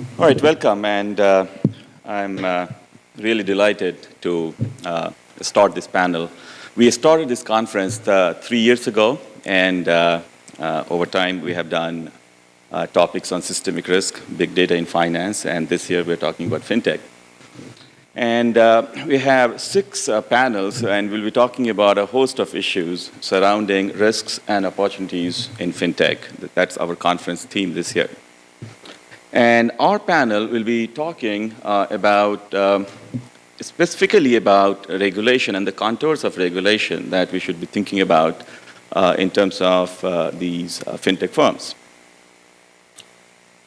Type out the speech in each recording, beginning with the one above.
All right, welcome, and uh, I'm uh, really delighted to uh, start this panel. We started this conference uh, three years ago, and uh, uh, over time we have done topics on systemic risk, big data in finance, and this year we're talking about fintech. And we have six panels, and we'll be talking about a host of issues surrounding risks and opportunities in fintech. That's our conference theme this year. And our panel will be talking uh, about, um, specifically about regulation and the contours of regulation that we should be thinking about uh, in terms of uh, these uh, fintech firms.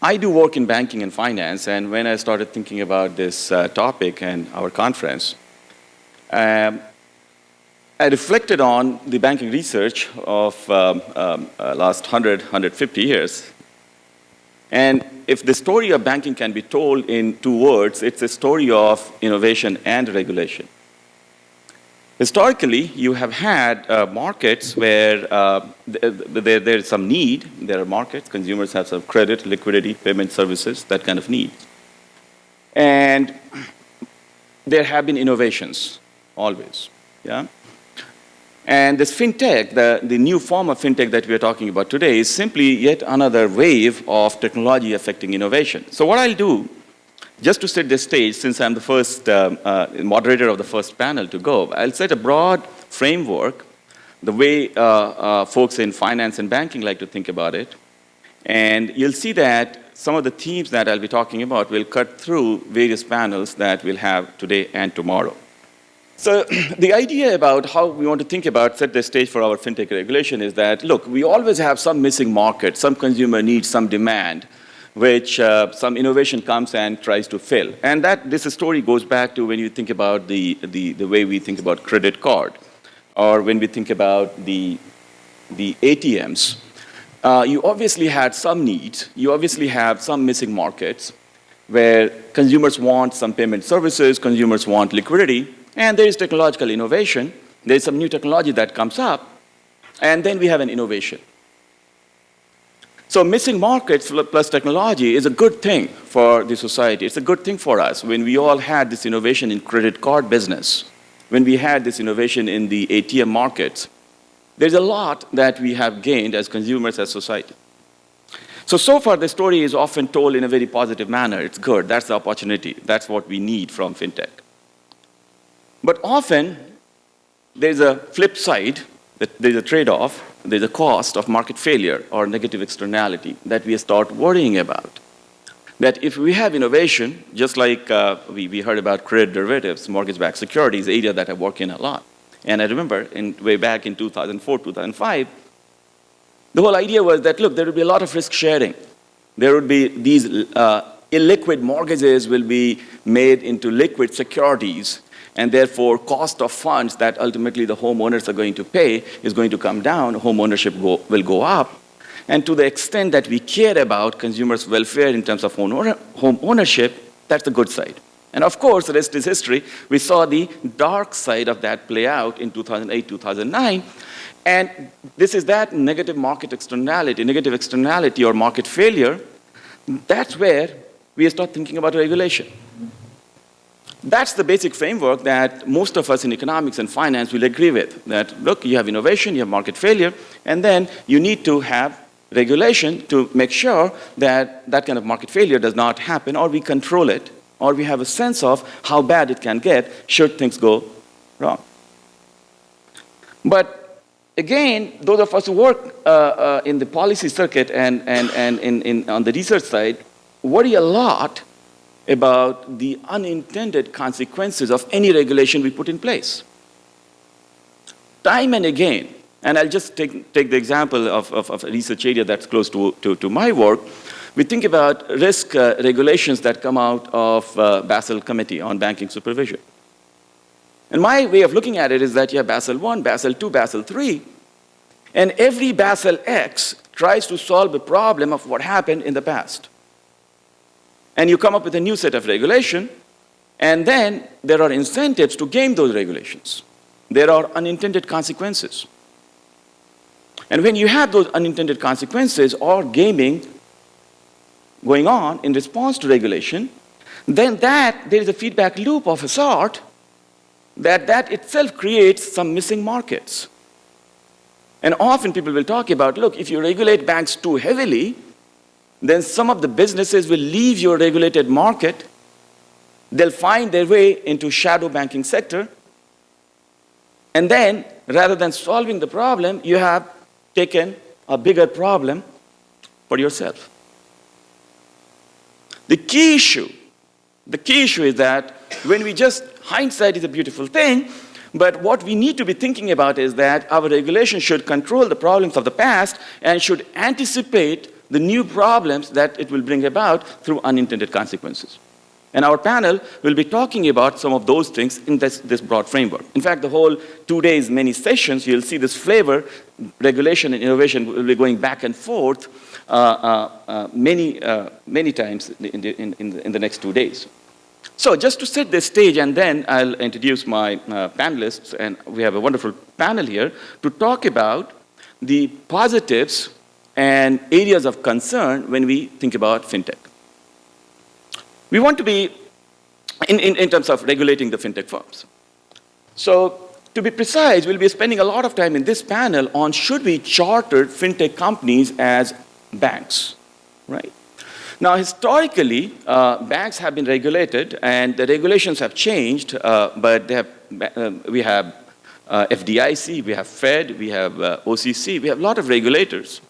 I do work in banking and finance, and when I started thinking about this uh, topic and our conference, um, I reflected on the banking research of um, um, uh, last 100, 150 years, and if the story of banking can be told in two words, it's a story of innovation and regulation. Historically, you have had uh, markets where uh, there, there is some need. There are markets, consumers have some credit, liquidity, payment services, that kind of need. And there have been innovations, always. Yeah? And this fintech, the, the new form of fintech that we are talking about today is simply yet another wave of technology affecting innovation. So what I'll do, just to set the stage, since I'm the first uh, uh, moderator of the first panel to go, I'll set a broad framework, the way uh, uh, folks in finance and banking like to think about it. And you'll see that some of the themes that I'll be talking about will cut through various panels that we'll have today and tomorrow. So the idea about how we want to think about, set the stage for our fintech regulation is that, look, we always have some missing market, some consumer needs, some demand, which uh, some innovation comes and tries to fill. And that, this story goes back to when you think about the, the, the way we think about credit card, or when we think about the, the ATMs. Uh, you obviously had some needs, you obviously have some missing markets, where consumers want some payment services, consumers want liquidity, and there is technological innovation. There is some new technology that comes up, and then we have an innovation. So missing markets plus technology is a good thing for the society. It's a good thing for us when we all had this innovation in credit card business, when we had this innovation in the ATM markets. There's a lot that we have gained as consumers, as society. So, so far the story is often told in a very positive manner. It's good, that's the opportunity, that's what we need from fintech. But often, there's a flip side, there's a trade-off, there's a cost of market failure or negative externality that we start worrying about. That if we have innovation, just like uh, we, we heard about credit derivatives, mortgage-backed securities, area that I work in a lot. And I remember in, way back in 2004, 2005, the whole idea was that, look, there would be a lot of risk sharing. There would be these uh, illiquid mortgages will be made into liquid securities and therefore cost of funds that ultimately the homeowners are going to pay is going to come down, home ownership go, will go up. And to the extent that we care about consumers' welfare in terms of home ownership, that's the good side. And of course, the rest is history. We saw the dark side of that play out in 2008, 2009. And this is that negative market externality, negative externality or market failure. That's where we start thinking about regulation. That's the basic framework that most of us in economics and finance will agree with. That, look, you have innovation, you have market failure, and then you need to have regulation to make sure that that kind of market failure does not happen, or we control it, or we have a sense of how bad it can get should things go wrong. But again, those of us who work uh, uh, in the policy circuit and, and, and in, in, on the research side worry a lot about the unintended consequences of any regulation we put in place. Time and again, and I'll just take, take the example of, of, of a research area that's close to, to, to my work, we think about risk uh, regulations that come out of uh, Basel Committee on Banking Supervision. And my way of looking at it is that you have Basel 1, Basel 2, Basel 3, and every Basel X tries to solve a problem of what happened in the past and you come up with a new set of regulation, and then there are incentives to game those regulations. There are unintended consequences. And when you have those unintended consequences or gaming, going on in response to regulation, then that, there is a feedback loop of a sort that that itself creates some missing markets. And often people will talk about, look, if you regulate banks too heavily, then some of the businesses will leave your regulated market. They'll find their way into shadow banking sector. And then, rather than solving the problem, you have taken a bigger problem for yourself. The key issue, the key issue is that when we just, hindsight is a beautiful thing, but what we need to be thinking about is that our regulation should control the problems of the past and should anticipate the new problems that it will bring about through unintended consequences. And our panel will be talking about some of those things in this, this broad framework. In fact, the whole two days, many sessions, you'll see this flavor, regulation and innovation will be going back and forth uh, uh, uh, many, uh, many times in the, in, in, the, in the next two days. So just to set the stage and then I'll introduce my uh, panelists and we have a wonderful panel here to talk about the positives and areas of concern when we think about fintech. We want to be in, in, in terms of regulating the fintech firms. So to be precise, we'll be spending a lot of time in this panel on should we charter fintech companies as banks, right? Now, historically, uh, banks have been regulated, and the regulations have changed, uh, but have, uh, we have uh, FDIC, we have Fed, we have uh, OCC, we have a lot of regulators.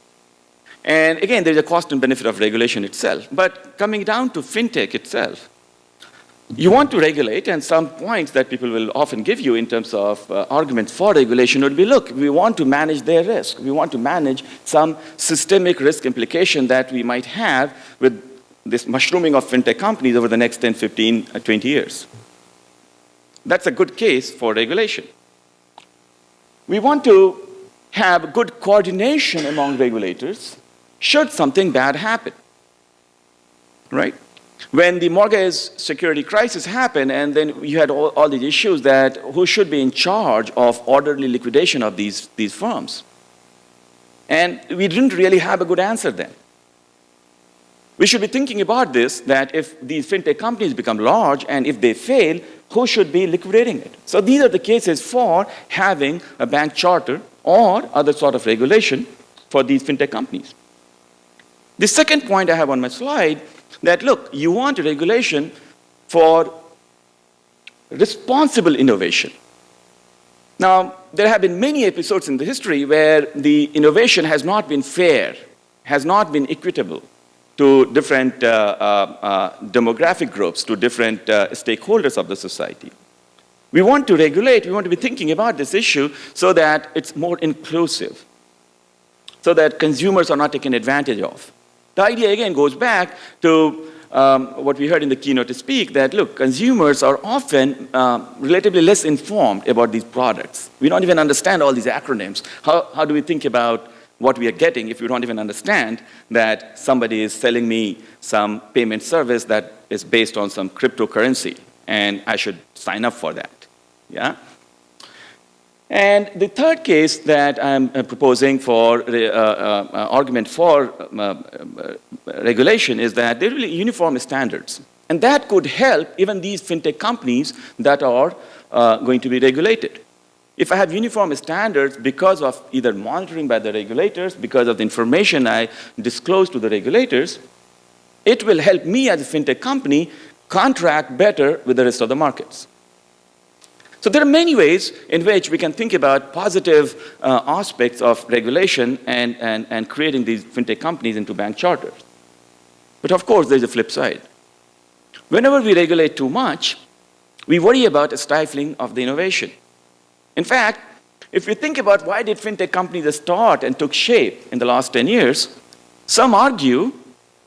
And again, there's a cost and benefit of regulation itself. But coming down to fintech itself, you want to regulate, and some points that people will often give you in terms of uh, arguments for regulation would be, look, we want to manage their risk. We want to manage some systemic risk implication that we might have with this mushrooming of fintech companies over the next 10, 15, uh, 20 years. That's a good case for regulation. We want to have good coordination among regulators should something bad happen, right? when the mortgage security crisis happened and then you had all, all, these issues that who should be in charge of orderly liquidation of these, these firms. And we didn't really have a good answer then. We should be thinking about this, that if these fintech companies become large and if they fail, who should be liquidating it? So these are the cases for having a bank charter or other sort of regulation for these fintech companies. The second point I have on my slide that, look, you want regulation for responsible innovation. Now, there have been many episodes in the history where the innovation has not been fair, has not been equitable to different uh, uh, uh, demographic groups, to different uh, stakeholders of the society. We want to regulate, we want to be thinking about this issue so that it's more inclusive, so that consumers are not taken advantage of. The idea again goes back to um, what we heard in the keynote to speak, that look, consumers are often uh, relatively less informed about these products. We don't even understand all these acronyms. How, how do we think about what we are getting if we don't even understand that somebody is selling me some payment service that is based on some cryptocurrency and I should sign up for that, yeah? And the third case that I'm uh, proposing for uh, uh, uh, argument for uh, uh, regulation is that there will be uniform standards. And that could help even these fintech companies that are going to be regulated. If I have uniform standards because of either monitoring by the regulators, because of the information I disclose to the regulators, it will help me as a fintech company contract better with the rest of the markets. So there are many ways in which we can think about positive uh, aspects of regulation and, and, and creating these fintech companies into bank charters. But of course, there's a flip side. Whenever we regulate too much, we worry about a stifling of the innovation. In fact, if you think about why did fintech companies start and took shape in the last 10 years, some argue,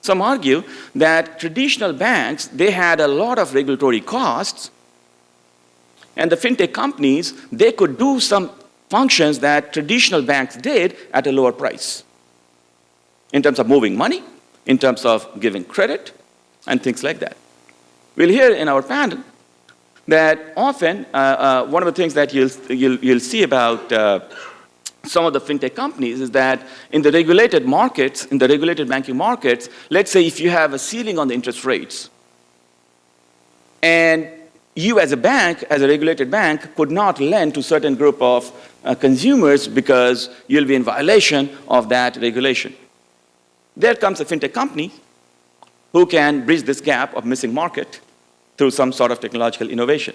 some argue that traditional banks, they had a lot of regulatory costs and the fintech companies, they could do some functions that traditional banks did at a lower price in terms of moving money, in terms of giving credit, and things like that. We'll hear in our panel that often uh, uh, one of the things that you'll, you'll, you'll see about uh, some of the fintech companies is that in the regulated markets, in the regulated banking markets, let's say if you have a ceiling on the interest rates, and you as a bank, as a regulated bank, could not lend to certain group of uh, consumers because you'll be in violation of that regulation. There comes a fintech company who can bridge this gap of missing market through some sort of technological innovation.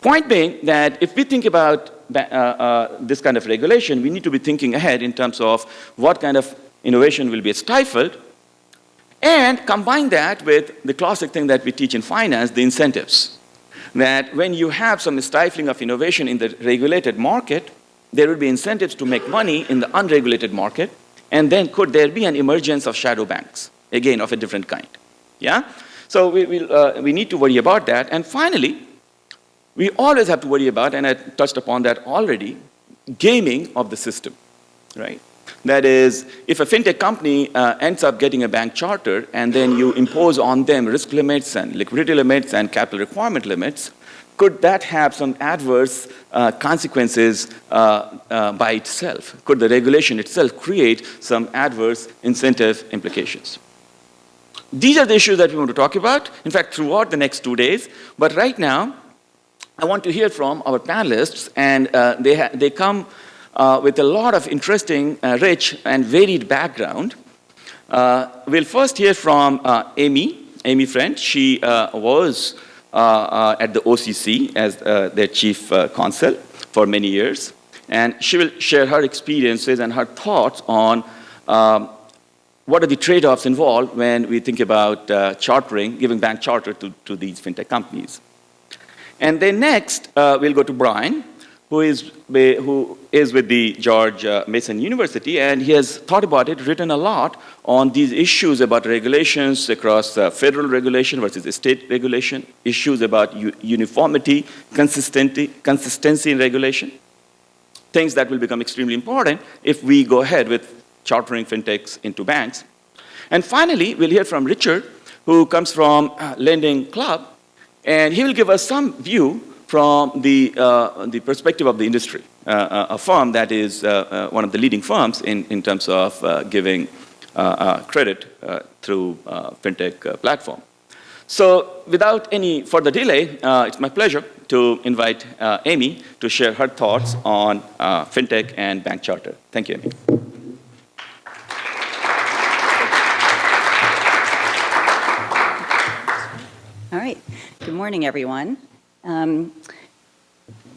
Point being that if we think about uh, uh, this kind of regulation, we need to be thinking ahead in terms of what kind of innovation will be stifled and combine that with the classic thing that we teach in finance, the incentives. That when you have some stifling of innovation in the regulated market, there will be incentives to make money in the unregulated market, and then could there be an emergence of shadow banks, again, of a different kind. Yeah? So we, we, uh, we need to worry about that. And finally, we always have to worry about, and I touched upon that already, gaming of the system, right? That is, if a fintech company uh, ends up getting a bank charter and then you impose on them risk limits and liquidity limits and capital requirement limits, could that have some adverse uh, consequences uh, uh by itself? Could the regulation itself create some adverse incentive implications? These are the issues that we want to talk about, in fact, throughout the next two days. But right now, I want to hear from our panelists, and uh, they, they come uh, with a lot of interesting, uh, rich, and varied background. Uh, we'll first hear from uh, Amy, Amy Friend. She uh, was at the OCC as their chief counsel for many years. And she will share her experiences and her thoughts on um, what are the trade-offs involved when we think about chartering, giving bank charter to, to these fintech companies. And then next, we'll go to Brian, who is, who is with the George uh, Mason University, and he has thought about it, written a lot on these issues about regulations across uh, federal regulation versus state regulation, issues about uniformity, consistency, consistency in regulation, things that will become extremely important if we go ahead with chartering fintechs into banks. And finally, we'll hear from Richard, who comes from uh, Lending Club, and he will give us some view from the, uh, the perspective of the industry, uh, uh a firm that is uh, uh, one of the leading firms in, in terms of giving credit through fintech platform. So without any further delay, it's my pleasure to invite Amy to share her thoughts on fintech and bank charter. Thank you, Amy. All right. Good morning, everyone. Um,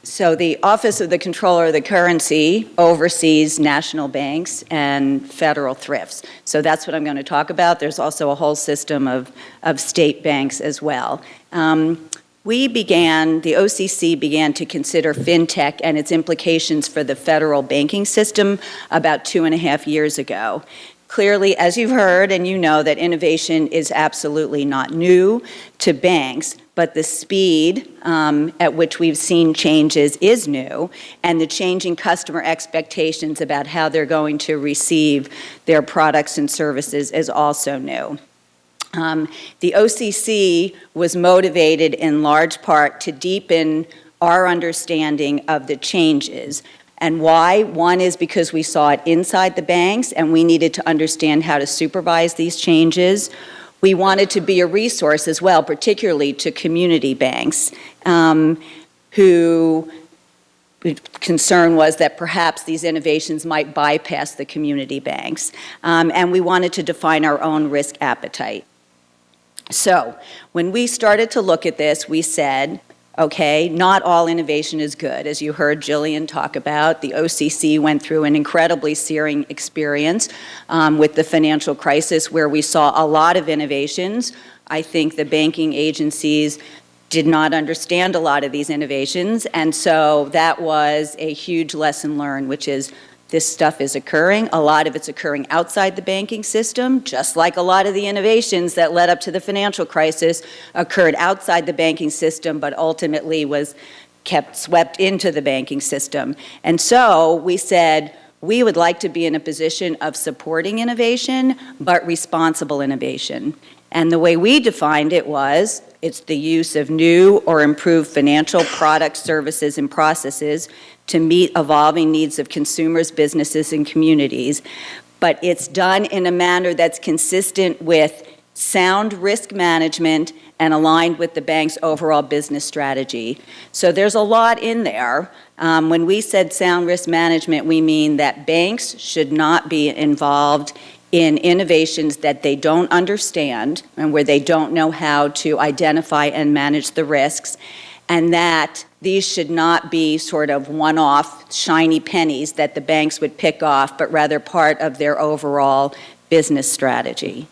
so the Office of the Comptroller of the Currency oversees national banks and federal thrifts. So that's what I'm going to talk about. There's also a whole system of, of state banks as well. Um, we began, the OCC began to consider fintech and its implications for the federal banking system about two and a half years ago. Clearly, as you've heard and you know that innovation is absolutely not new to banks, but the speed um, at which we've seen changes is new, and the changing customer expectations about how they're going to receive their products and services is also new. Um, the OCC was motivated in large part to deepen our understanding of the changes. And why? One is because we saw it inside the banks and we needed to understand how to supervise these changes. We wanted to be a resource as well, particularly to community banks um, who concern was that perhaps these innovations might bypass the community banks. Um, and we wanted to define our own risk appetite. So when we started to look at this, we said, okay? Not all innovation is good. As you heard Jillian talk about, the OCC went through an incredibly searing experience um, with the financial crisis where we saw a lot of innovations. I think the banking agencies did not understand a lot of these innovations, and so that was a huge lesson learned, which is this stuff is occurring. A lot of it's occurring outside the banking system, just like a lot of the innovations that led up to the financial crisis occurred outside the banking system, but ultimately was kept swept into the banking system. And so we said, we would like to be in a position of supporting innovation, but responsible innovation. And the way we defined it was It's the use of new or improved financial products, services, and processes to meet evolving needs of consumers, businesses, and communities. But it's done in a manner that's consistent with sound risk management and aligned with the bank's overall business strategy. So there's a lot in there. Um, when we said sound risk management, we mean that banks should not be involved in innovations that they don't understand and where they don't know how to identify and manage the risks, and that these should not be sort of one-off shiny pennies that the banks would pick off, but rather part of their overall business strategy.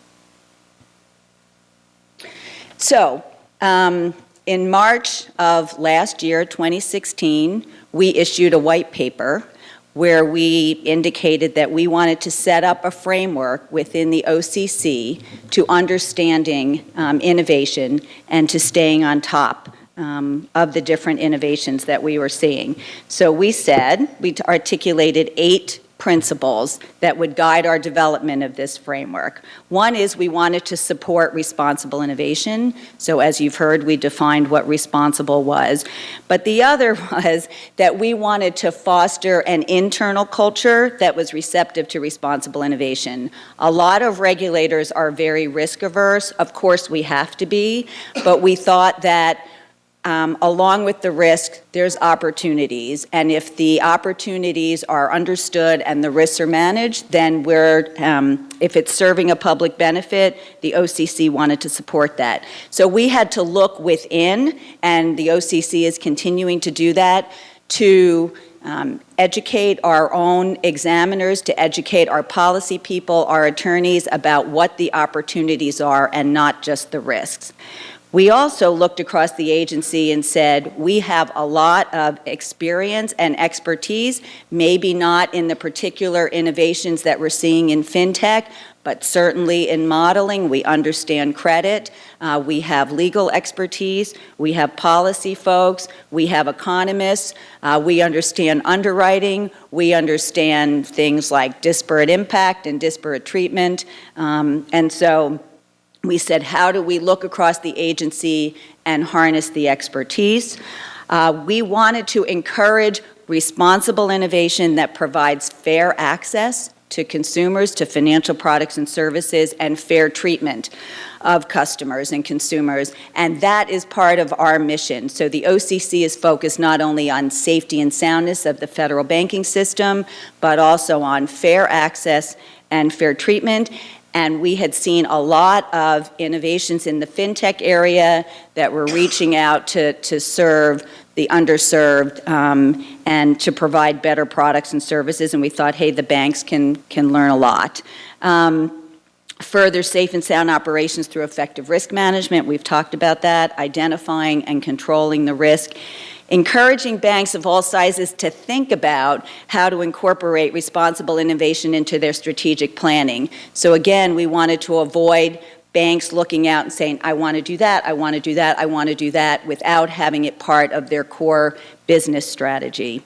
So, um, in March of last year, 2016, we issued a white paper where we indicated that we wanted to set up a framework within the OCC to understanding um, innovation and to staying on top um, of the different innovations that we were seeing. So we said, we articulated eight principles that would guide our development of this framework. One is we wanted to support responsible innovation. So as you've heard, we defined what responsible was. But the other was that we wanted to foster an internal culture that was receptive to responsible innovation. A lot of regulators are very risk averse. Of course, we have to be, but we thought that um, along with the risk, there's opportunities. And if the opportunities are understood and the risks are managed, then we're, um, if it's serving a public benefit, the OCC wanted to support that. So we had to look within, and the OCC is continuing to do that, to um, educate our own examiners, to educate our policy people, our attorneys about what the opportunities are and not just the risks. We also looked across the agency and said, we have a lot of experience and expertise, maybe not in the particular innovations that we're seeing in FinTech, but certainly in modeling, we understand credit, uh, we have legal expertise, we have policy folks, we have economists, uh, we understand underwriting, we understand things like disparate impact and disparate treatment, um, and so we said, how do we look across the agency and harness the expertise? Uh, we wanted to encourage responsible innovation that provides fair access to consumers, to financial products and services, and fair treatment of customers and consumers. And that is part of our mission. So the OCC is focused not only on safety and soundness of the federal banking system, but also on fair access and fair treatment and we had seen a lot of innovations in the fintech area that were reaching out to, to serve the underserved um, and to provide better products and services. And we thought, hey, the banks can, can learn a lot. Um, further safe and sound operations through effective risk management. We've talked about that, identifying and controlling the risk encouraging banks of all sizes to think about how to incorporate responsible innovation into their strategic planning. So again, we wanted to avoid banks looking out and saying, I want to do that, I want to do that, I want to do that, without having it part of their core business strategy.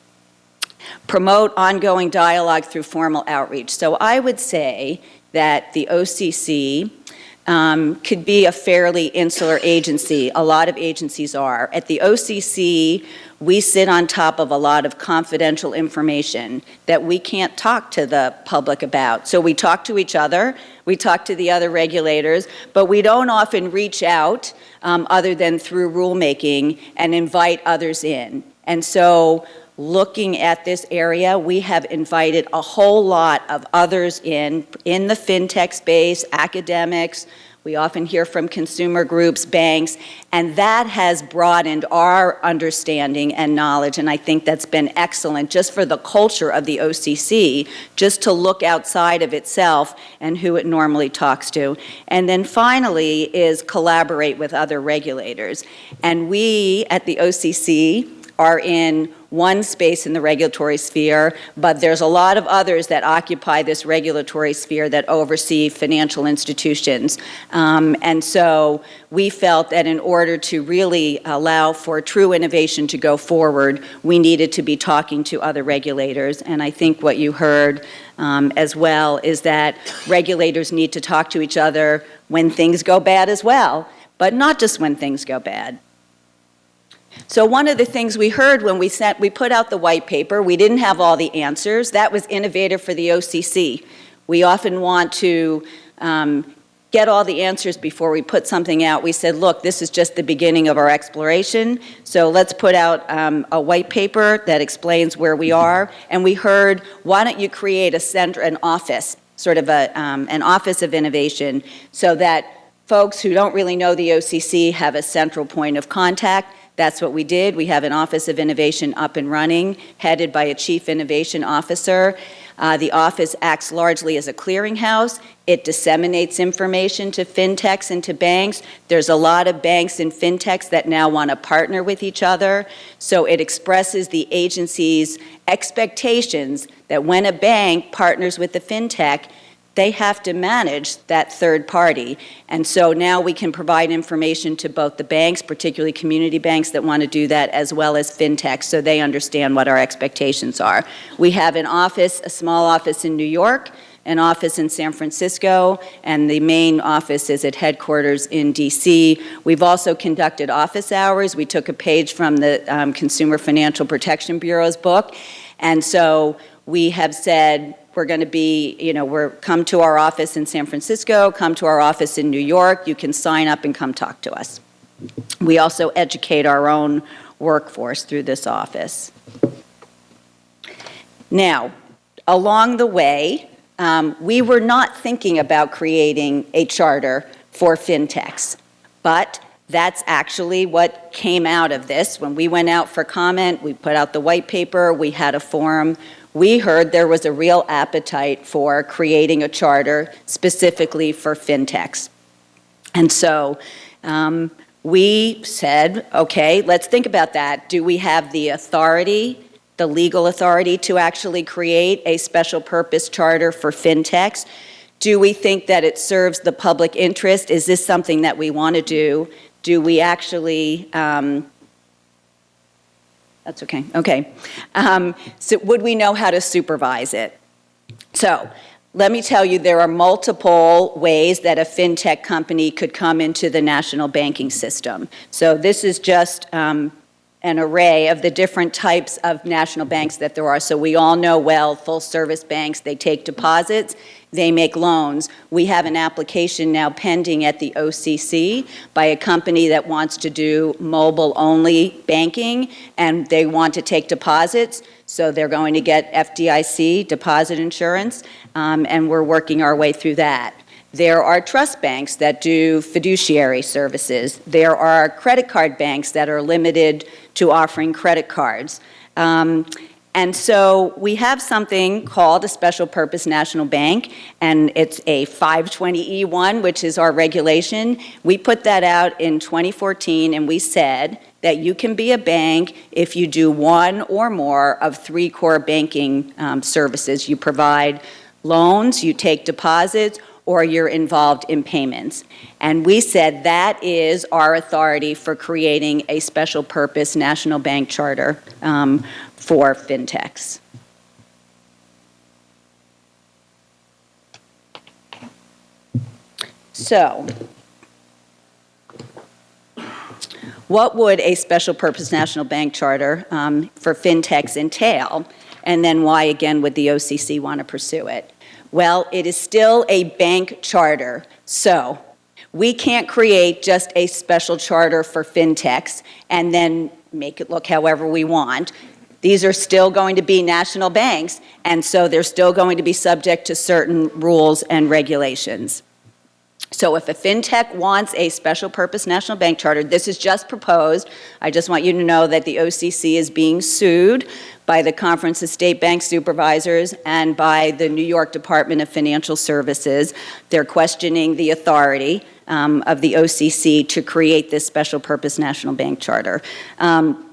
Promote ongoing dialogue through formal outreach. So I would say that the OCC um, could be a fairly insular agency. A lot of agencies are. At the OCC, we sit on top of a lot of confidential information that we can't talk to the public about. So we talk to each other, we talk to the other regulators, but we don't often reach out um, other than through rulemaking and invite others in. And so looking at this area, we have invited a whole lot of others in, in the fintech space, academics, we often hear from consumer groups, banks, and that has broadened our understanding and knowledge, and I think that's been excellent just for the culture of the OCC, just to look outside of itself and who it normally talks to. And then finally is collaborate with other regulators. And we at the OCC are in one space in the regulatory sphere, but there's a lot of others that occupy this regulatory sphere that oversee financial institutions. Um, and so we felt that in order to really allow for true innovation to go forward, we needed to be talking to other regulators. And I think what you heard um, as well is that regulators need to talk to each other when things go bad as well but not just when things go bad. So one of the things we heard when we sent, we put out the white paper, we didn't have all the answers. That was innovative for the OCC. We often want to um, get all the answers before we put something out. We said, look, this is just the beginning of our exploration, so let's put out um, a white paper that explains where we are. And we heard, why don't you create a center, an office, sort of a, um, an office of innovation, so that folks who don't really know the OCC have a central point of contact. That's what we did. We have an Office of Innovation up and running, headed by a Chief Innovation Officer. Uh, the office acts largely as a clearinghouse. It disseminates information to fintechs and to banks. There's a lot of banks and fintechs that now want to partner with each other. So it expresses the agency's expectations that when a bank partners with the fintech, they have to manage that third party. And so now we can provide information to both the banks, particularly community banks that want to do that, as well as fintechs, so they understand what our expectations are. We have an office, a small office in New York, an office in San Francisco, and the main office is at headquarters in DC. We've also conducted office hours. We took a page from the um, Consumer Financial Protection Bureau's book, and so we have said we're going to be, you know, we're come to our office in San Francisco, come to our office in New York. You can sign up and come talk to us. We also educate our own workforce through this office. Now, along the way, um, we were not thinking about creating a charter for fintechs, but that's actually what came out of this. When we went out for comment, we put out the white paper, we had a forum, we heard there was a real appetite for creating a charter specifically for fintechs. And so um, we said, okay, let's think about that. Do we have the authority, the legal authority to actually create a special purpose charter for fintechs? Do we think that it serves the public interest? Is this something that we want to do? Do we actually um, that's okay, okay. Um, so would we know how to supervise it? So let me tell you, there are multiple ways that a fintech company could come into the national banking system. So this is just um, an array of the different types of national banks that there are. So we all know well, full service banks, they take deposits they make loans. We have an application now pending at the OCC by a company that wants to do mobile-only banking, and they want to take deposits, so they're going to get FDIC deposit insurance, um, and we're working our way through that. There are trust banks that do fiduciary services. There are credit card banks that are limited to offering credit cards. Um, and so we have something called a special purpose national bank, and it's a 520E1, which is our regulation. We put that out in 2014, and we said that you can be a bank if you do one or more of three core banking um, services. You provide loans, you take deposits, or you're involved in payments. And we said that is our authority for creating a special purpose national bank charter um, for fintechs. So, what would a special purpose national bank charter um, for fintechs entail? And then why, again, would the OCC want to pursue it? Well, it is still a bank charter. So, we can't create just a special charter for fintechs and then make it look however we want. These are still going to be national banks, and so they're still going to be subject to certain rules and regulations. So if a fintech wants a special purpose national bank charter, this is just proposed. I just want you to know that the OCC is being sued by the Conference of State Bank Supervisors and by the New York Department of Financial Services. They're questioning the authority um, of the OCC to create this special purpose national bank charter. Um,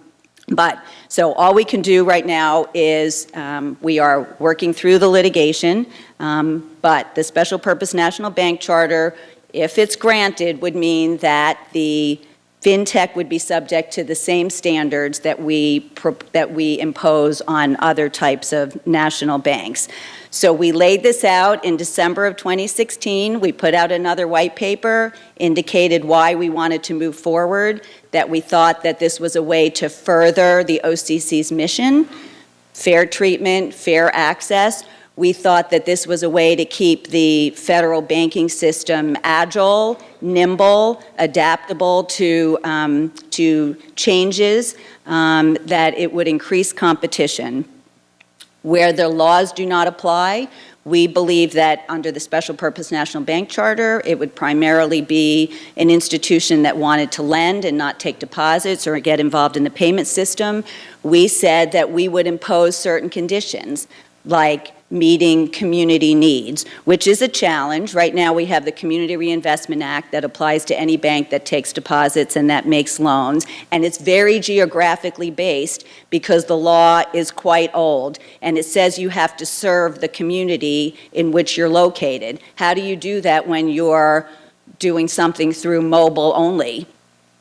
but, so all we can do right now is um, we are working through the litigation, um, but the Special Purpose National Bank Charter, if it's granted, would mean that the FinTech would be subject to the same standards that we, that we impose on other types of national banks. So we laid this out in December of 2016. We put out another white paper, indicated why we wanted to move forward, that we thought that this was a way to further the OCC's mission, fair treatment, fair access. We thought that this was a way to keep the federal banking system agile, nimble, adaptable to, um, to changes, um, that it would increase competition. Where the laws do not apply, we believe that under the Special Purpose National Bank Charter, it would primarily be an institution that wanted to lend and not take deposits or get involved in the payment system. We said that we would impose certain conditions, like meeting community needs, which is a challenge. Right now, we have the Community Reinvestment Act that applies to any bank that takes deposits and that makes loans, and it's very geographically based because the law is quite old, and it says you have to serve the community in which you're located. How do you do that when you're doing something through mobile only?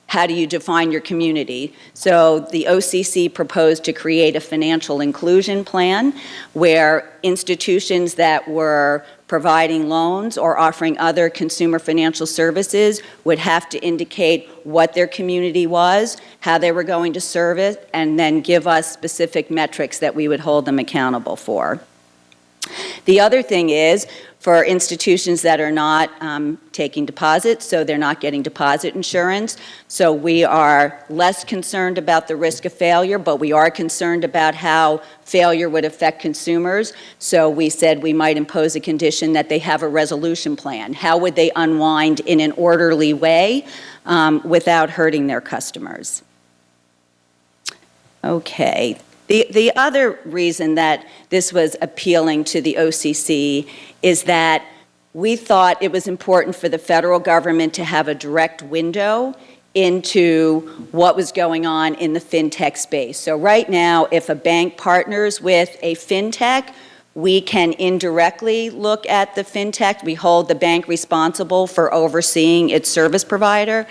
How do you define your community? So the OCC proposed to create a financial inclusion plan where institutions that were providing loans or offering other consumer financial services would have to indicate what their community was, how they were going to serve it, and then give us specific metrics that we would hold them accountable for. The other thing is, for institutions that are not um, taking deposits, so they're not getting deposit insurance. So we are less concerned about the risk of failure, but we are concerned about how failure would affect consumers. So we said we might impose a condition that they have a resolution plan. How would they unwind in an orderly way um, without hurting their customers? Okay, the, the other reason that this was appealing to the OCC is that we thought it was important for the federal government to have a direct window into what was going on in the fintech space. So right now, if a bank partners with a fintech, we can indirectly look at the fintech. We hold the bank responsible for overseeing its service provider.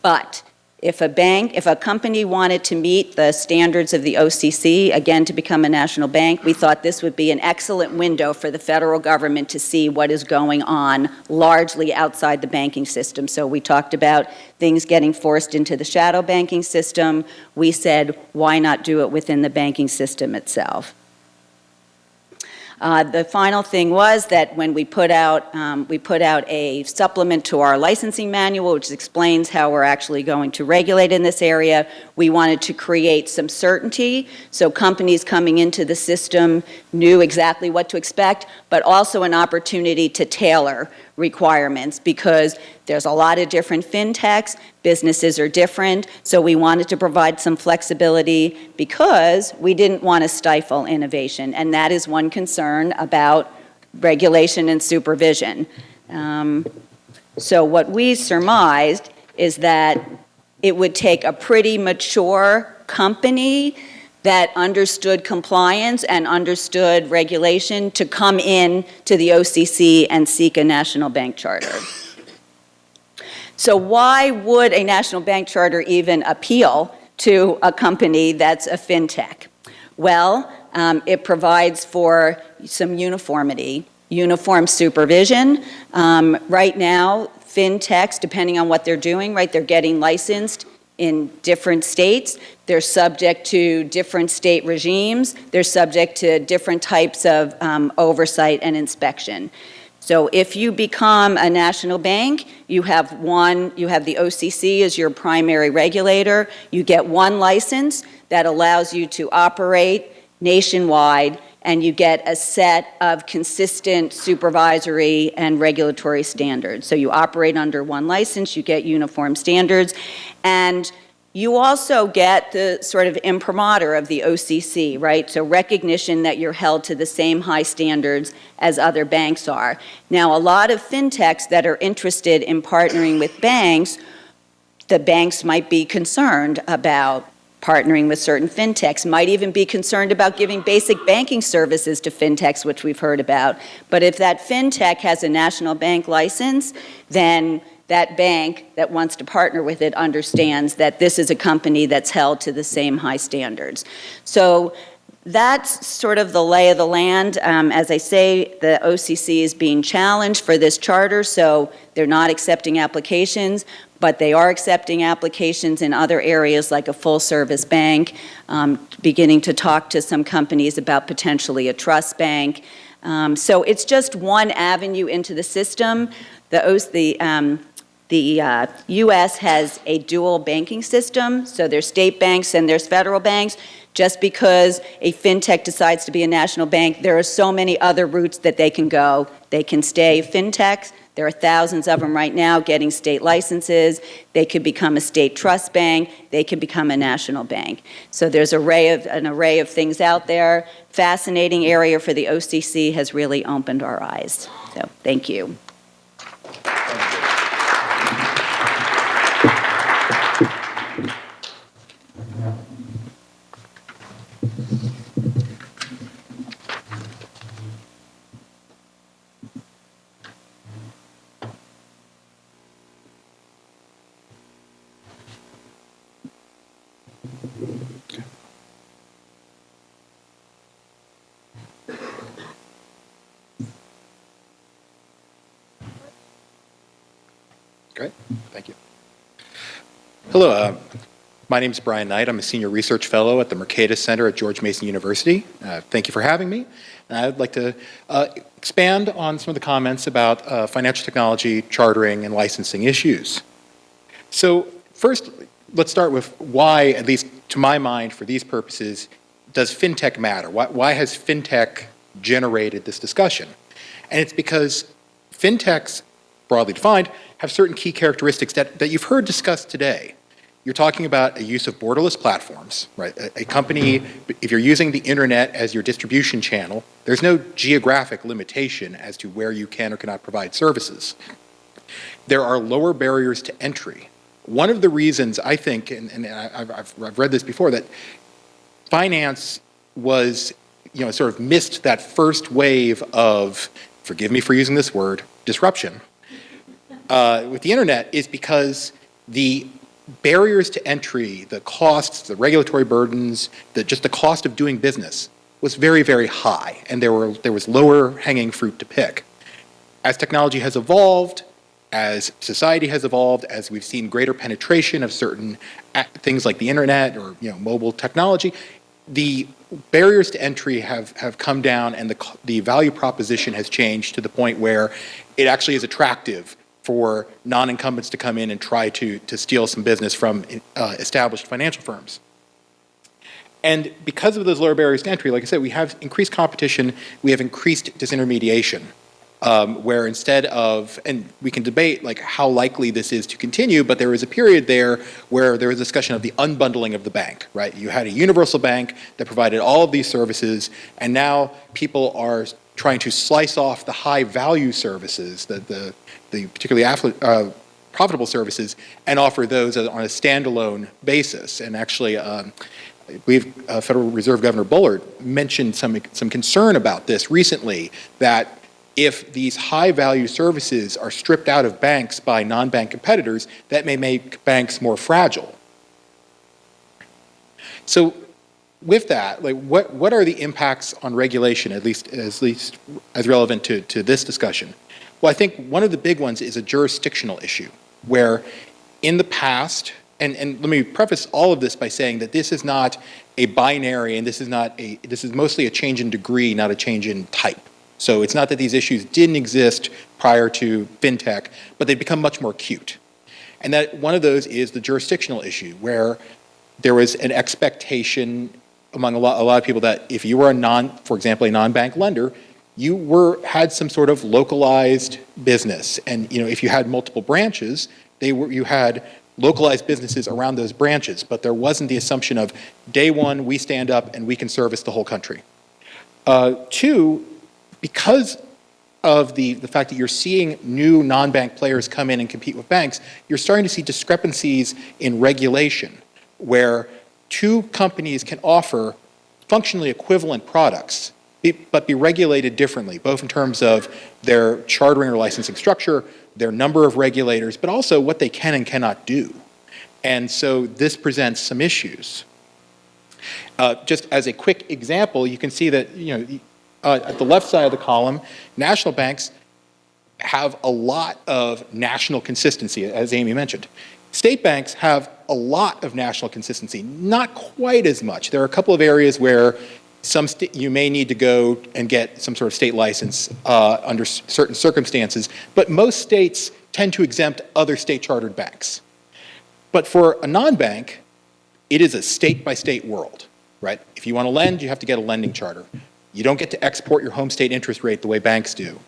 But if a bank, if a company wanted to meet the standards of the OCC, again, to become a national bank, we thought this would be an excellent window for the federal government to see what is going on largely outside the banking system. So we talked about things getting forced into the shadow banking system. We said, why not do it within the banking system itself? Uh, the final thing was that when we put out um, we put out a supplement to our licensing manual, which explains how we're actually going to regulate in this area. We wanted to create some certainty, so companies coming into the system knew exactly what to expect, but also an opportunity to tailor requirements because there's a lot of different fintechs, businesses are different, so we wanted to provide some flexibility because we didn't want to stifle innovation, and that is one concern about regulation and supervision. Um, so what we surmised is that it would take a pretty mature company that understood compliance and understood regulation to come in to the OCC and seek a national bank charter. So why would a national bank charter even appeal to a company that's a fintech? Well, um, it provides for some uniformity, uniform supervision. Um, right now, fintechs, depending on what they're doing, right, they're getting licensed in different states. They're subject to different state regimes. They're subject to different types of um, oversight and inspection. So if you become a national bank, you have one, you have the OCC as your primary regulator. You get one license that allows you to operate nationwide and you get a set of consistent supervisory and regulatory standards. So you operate under one license, you get uniform standards, and you also get the sort of imprimatur of the OCC, right? So recognition that you're held to the same high standards as other banks are. Now, a lot of fintechs that are interested in partnering with banks, the banks might be concerned about partnering with certain fintechs, might even be concerned about giving basic banking services to fintechs, which we've heard about. But if that fintech has a national bank license, then that bank that wants to partner with it understands that this is a company that's held to the same high standards. So that's sort of the lay of the land. Um, As I say, the OCC is being challenged for this charter, so they're not accepting applications, but they are accepting applications in other areas like a full-service bank, um, beginning to talk to some companies about potentially a trust bank. Um, So it's just one avenue into the system. The, the, um, the uh, U.S. has a dual banking system, so there's state banks and there's federal banks. Just because a fintech decides to be a national bank, there are so many other routes that they can go. They can stay fintechs. There are thousands of them right now getting state licenses. They could become a state trust bank. They could become a national bank. So there's array of, an array of things out there. Fascinating area for the OCC has really opened our eyes. So thank you. Great, Hello, uh, my name is Brian Knight. I'm a senior research fellow at the Mercatus Center at George Mason University. Uh, Thank you for having me. And I'd like to uh, expand on some of the comments about uh, financial technology, chartering, and licensing issues. So first, let's start with why, at least to my mind, for these purposes, does fintech matter? Why, why has fintech generated this discussion? And it's because fintechs, broadly defined, have certain key characteristics that, that you've heard discussed today. You're talking about a use of borderless platforms, right? A, a company, if you're using the internet as your distribution channel, there's no geographic limitation as to where you can or cannot provide services. There are lower barriers to entry. One of the reasons I think, and, and I've, I've read this before, that finance was, you know, sort of missed that first wave of, forgive me for using this word, disruption uh, with the internet is because the barriers to entry, the costs, the regulatory burdens, the, just the cost of doing business was very, very high, and there, were, there was lower hanging fruit to pick. As technology has evolved, as society has evolved, as we've seen greater penetration of certain things like the internet or you know mobile technology, the barriers to entry have, have come down and the, the value proposition has changed to the point where it actually is attractive for non-incumbents to come in and try to, to steal some business from uh, established financial firms. And because of those lower barriers to entry, like I said, we have increased competition, we have increased disintermediation, um, where instead of, and we can debate like how likely this is to continue, but there was a period there where there was discussion of the unbundling of the bank, right? You had a universal bank that provided all of these services, and now people are trying to slice off the high value services, the, the, the particularly uh, profitable services, and offer those on a standalone basis. And actually, um, I believe uh, Federal Reserve Governor Bullard mentioned some, some concern about this recently, that if these high-value services are stripped out of banks by non-bank competitors, that may make banks more fragile. So with that, like what, what are the impacts on regulation, at least, at least as relevant to, to this discussion? Well, I think one of the big ones is a jurisdictional issue, where in the past, and, and let me preface all of this by saying that this is not a binary and this is not a, this is mostly a change in degree, not a change in type. So it's not that these issues didn't exist prior to fintech, but they've become much more acute. And that one of those is the jurisdictional issue, where there was an expectation among a lot, a lot of people that if you were a non, for example, a non-bank lender, you were, had some sort of localized business. And, you know, if you had multiple branches, they were, you had localized businesses around those branches, but there wasn't the assumption of day one, we stand up and we can service the whole country. Uh, two, because of the, the fact that you're seeing new non-bank players come in and compete with banks, you're starting to see discrepancies in regulation where two companies can offer functionally equivalent products, but be regulated differently, both in terms of their chartering or licensing structure, their number of regulators, but also what they can and cannot do. And so this presents some issues. Uh, Just as a quick example, you can see that, you know, uh, at the left side of the column, national banks have a lot of national consistency, as Amy mentioned. State banks have a lot of national consistency, not quite as much. There are a couple of areas where some you may need to go and get some sort of state license uh, under certain circumstances, but most states tend to exempt other state chartered banks. But for a non-bank, it is a state-by-state world, right? If you want to lend, you have to get a lending charter. You don't get to export your home state interest rate the way banks do.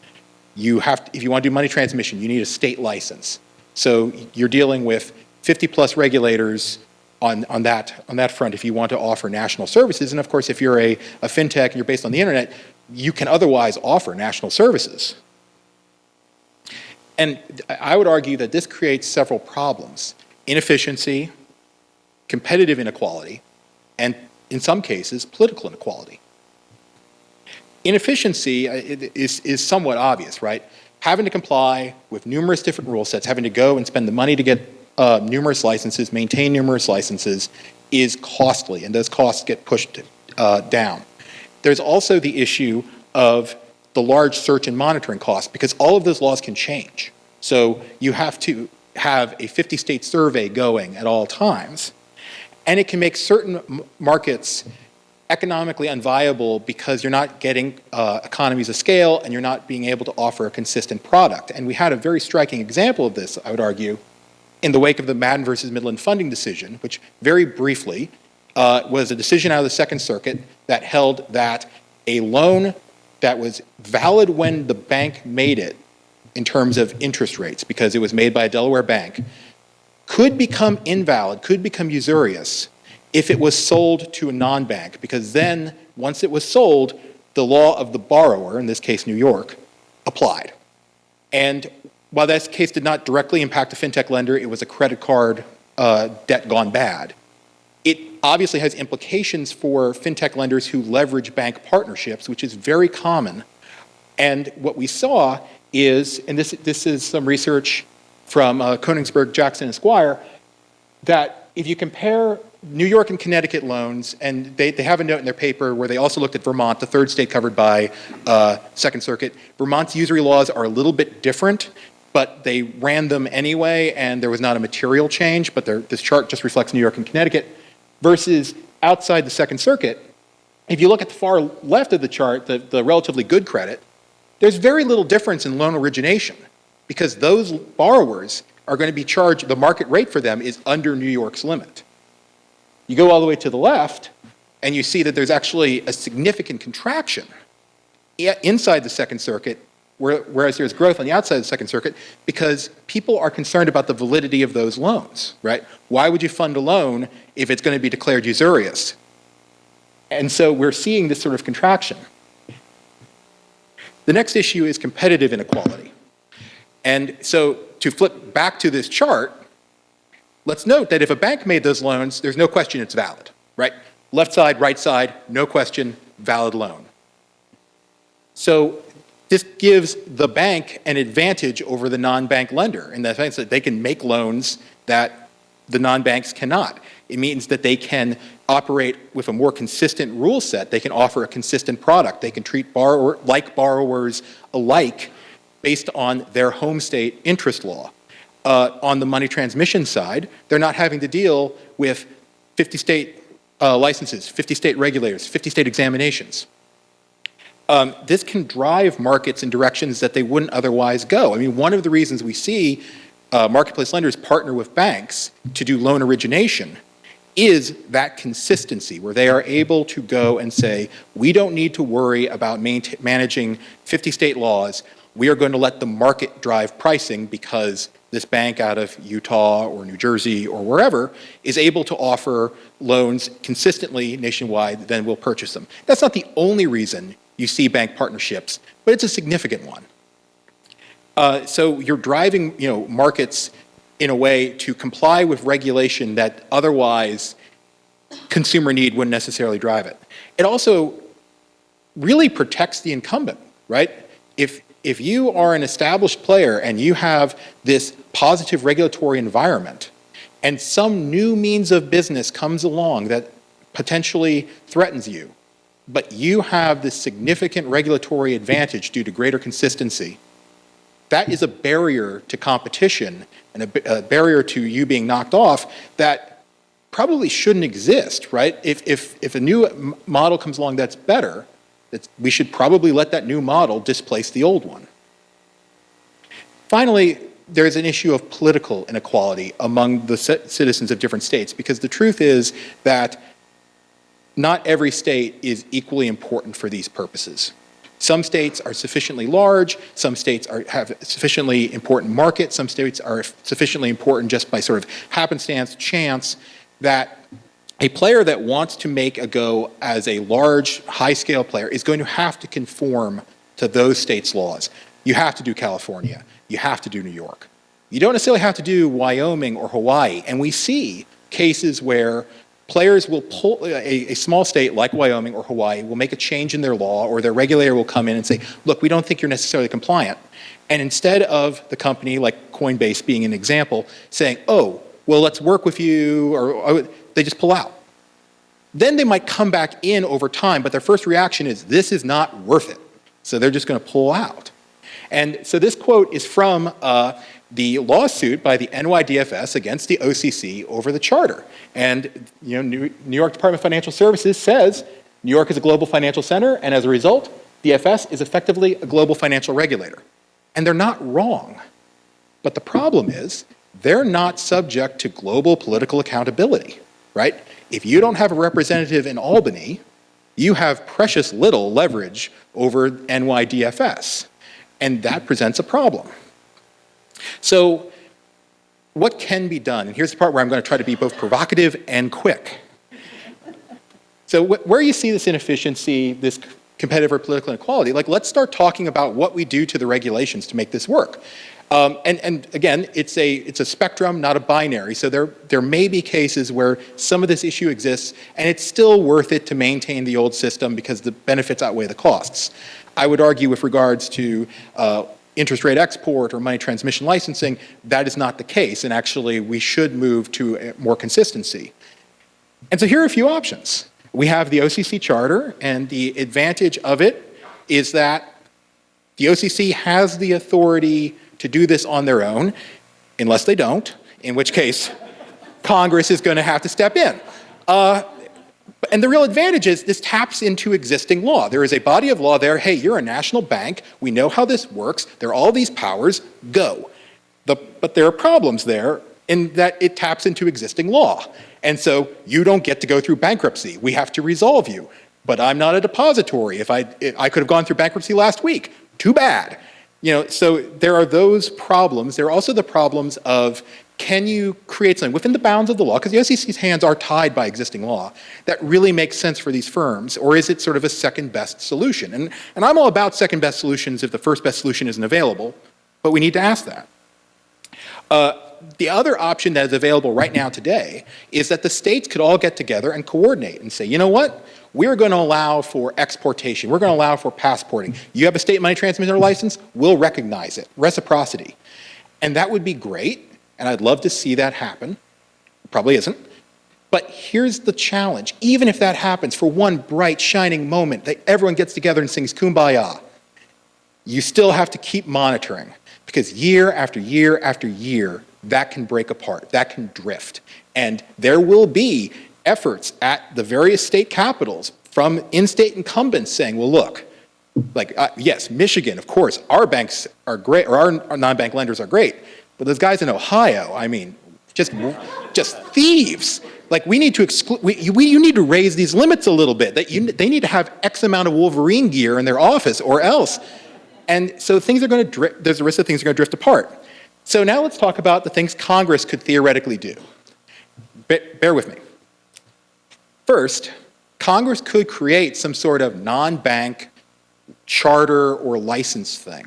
You have, to- if you want to do money transmission, you need a state license. So you're dealing with 50-plus regulators on, on that, on that front if you want to offer national services. And of course, if you're a, a fintech and you're based on the internet, you can otherwise offer national services. And I would argue that this creates several problems. Inefficiency, competitive inequality, and in some cases, political inequality. Inefficiency uh, is, is somewhat obvious, right? Having to comply with numerous different rule sets, having to go and spend the money to get uh, numerous licenses, maintain numerous licenses, is costly, and those costs get pushed uh, down. There's also the issue of the large search and monitoring costs, because all of those laws can change. So you have to have a 50-state survey going at all times, and it can make certain markets economically unviable because you're not getting uh, economies of scale and you're not being able to offer a consistent product. And we had a very striking example of this, I would argue, in the wake of the Madden versus Midland funding decision, which very briefly uh, was a decision out of the Second Circuit that held that a loan that was valid when the bank made it in terms of interest rates, because it was made by a Delaware bank, could become invalid, could become usurious if it was sold to a non-bank, because then, once it was sold, the law of the borrower, in this case New York, applied. And while that case did not directly impact a fintech lender, it was a credit card uh, debt gone bad. It obviously has implications for fintech lenders who leverage bank partnerships, which is very common. And what we saw is, and this, this is some research from uh, Honigsberg, Jackson, and Squire, that if you compare New York and Connecticut loans, and they, they have a note in their paper where they also looked at Vermont, the third state covered by uh, Second Circuit. Vermont's usury laws are a little bit different, but they ran them anyway, and there was not a material change, but this chart just reflects New York and Connecticut, versus outside the Second Circuit. If you look at the far left of the chart, the, the relatively good credit, there's very little difference in loan origination because those borrowers are going to be charged, the market rate for them is under New York's limit. You go all the way to the left, and you see that there's actually a significant contraction inside the Second Circuit, whereas there's growth on the outside of the Second Circuit, because people are concerned about the validity of those loans, right? Why would you fund a loan if it's going to be declared usurious? And so we're seeing this sort of contraction. The next issue is competitive inequality. And so to flip back to this chart, let's note that if a bank made those loans, there's no question it's valid, right? Left side, right side, no question, valid loan. So this gives the bank an advantage over the non-bank lender in the sense that they can make loans that the non-banks cannot. It means that they can operate with a more consistent rule set. They can offer a consistent product. They can treat borrower, like borrowers alike based on their home state interest law. Uh, on the money transmission side, they're not having to deal with 50 state uh, licenses, 50 state regulators, 50 state examinations. Um, this can drive markets in directions that they wouldn't otherwise go. I mean, one of the reasons we see uh, marketplace lenders partner with banks to do loan origination is that consistency where they are able to go and say, we don't need to worry about managing 50 state laws. We are going to let the market drive pricing because this bank out of Utah or New Jersey or wherever is able to offer loans consistently nationwide, then we'll purchase them. That's not the only reason you see bank partnerships, but it's a significant one. Uh, so you're driving, you know, markets in a way to comply with regulation that otherwise consumer need wouldn't necessarily drive it. It also really protects the incumbent, right? If, if you are an established player and you have this positive regulatory environment and some new means of business comes along that potentially threatens you, but you have this significant regulatory advantage due to greater consistency, that is a barrier to competition and a, a barrier to you being knocked off that probably shouldn't exist, right? If, if, if a new model comes along that's better, we should probably let that new model displace the old one. Finally, there's an issue of political inequality among the citizens of different states because the truth is that not every state is equally important for these purposes. Some states are sufficiently large, some states are, have sufficiently important markets, some states are sufficiently important just by sort of happenstance, chance, that a player that wants to make a go as a large, high-scale player is going to have to conform to those states' laws. You have to do California. You have to do New York. You don't necessarily have to do Wyoming or Hawaii. And we see cases where players will pull, a, a, small state like Wyoming or Hawaii will make a change in their law or their regulator will come in and say, look, we don't think you're necessarily compliant. And instead of the company like Coinbase being an example saying, oh, well, let's work with you, or, or they just pull out. Then they might come back in over time, but their first reaction is, this is not worth it. So they're just going to pull out. And so this quote is from uh, the lawsuit by the NYDFS against the OCC over the charter. And you know, New, New York Department of Financial Services says New York is a global financial center, and as a result, the DFS is effectively a global financial regulator. And they're not wrong. But the problem is, they're not subject to global political accountability, right? If you don't have a representative in Albany, you have precious little leverage over NYDFS. And that presents a problem. So what can be done? And here's the part where I'm going to try to be both provocative and quick. So wh where you see this inefficiency, this competitive or political inequality, like let's start talking about what we do to the regulations to make this work. Um, and, and, again, it's a, it's a spectrum, not a binary. So there, there may be cases where some of this issue exists and it's still worth it to maintain the old system because the benefits outweigh the costs. I would argue with regards to uh, interest rate export or money transmission licensing, that is not the case. And actually, we should move to more consistency. And so here are a few options. We have the OCC charter, and the advantage of it is that the OCC has the authority to do this on their own, unless they don't, in which case Congress is going to have to step in. Uh, and the real advantage is this taps into existing law. There is a body of law there. Hey, you're a national bank. We know how this works. There are all these powers. Go. The, but there are problems there in that it taps into existing law. And so you don't get to go through bankruptcy. We have to resolve you. But I'm not a depository. If I, if I could have gone through bankruptcy last week. Too bad. You know, so there are those problems. There are also the problems of can you create something within the bounds of the law, because the OCC's hands are tied by existing law, that really makes sense for these firms, or is it sort of a second best solution? And, and I'm all about second best solutions if the first best solution isn't available, but we need to ask that. Uh, the other option that is available right now today is that the states could all get together and coordinate and say, you know what, we're going to allow for exportation, we're going to allow for passporting. You have a state money transmitter license, we'll recognize it, reciprocity. And that would be great, and I'd love to see that happen. Probably isn't. But here's the challenge. Even if that happens for one bright, shining moment that everyone gets together and sings Kumbaya, you still have to keep monitoring because year after year after year, that can break apart, that can drift. And there will be efforts at the various state capitals from in-state incumbents saying, well, look, like, uh, yes, Michigan, of course, our banks are great, or our, our non-bank lenders are great, but those guys in Ohio, I mean, just, just thieves. Like we need to exclude, we, we, you need to raise these limits a little bit. That you, they need to have X amount of Wolverine gear in their office or else. And so things are going to drift, there's a risk that things are going to drift apart. So now let's talk about the things Congress could theoretically do. bear with me. First, Congress could create some sort of non-bank charter or license thing.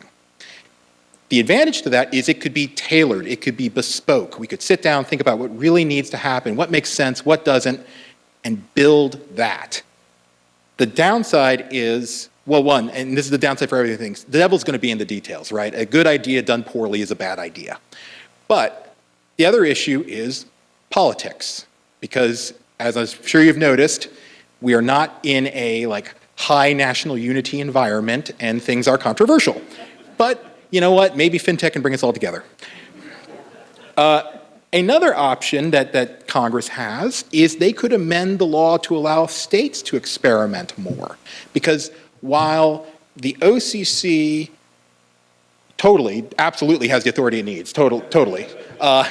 The advantage to that is it could be tailored, it could be bespoke. We could sit down, think about what really needs to happen, what makes sense, what doesn't, and build that. The downside is well, one, and this is the downside for everything, the devil's going to be in the details, right? A good idea done poorly is a bad idea. But the other issue is politics, because as I'm sure you've noticed, we are not in a like high national unity environment and things are controversial. But you know what? Maybe fintech can bring us all together. Uh, another option that, that Congress has is they could amend the law to allow states to experiment more. Because while the OCC totally, absolutely has the authority it needs, total, totally, uh,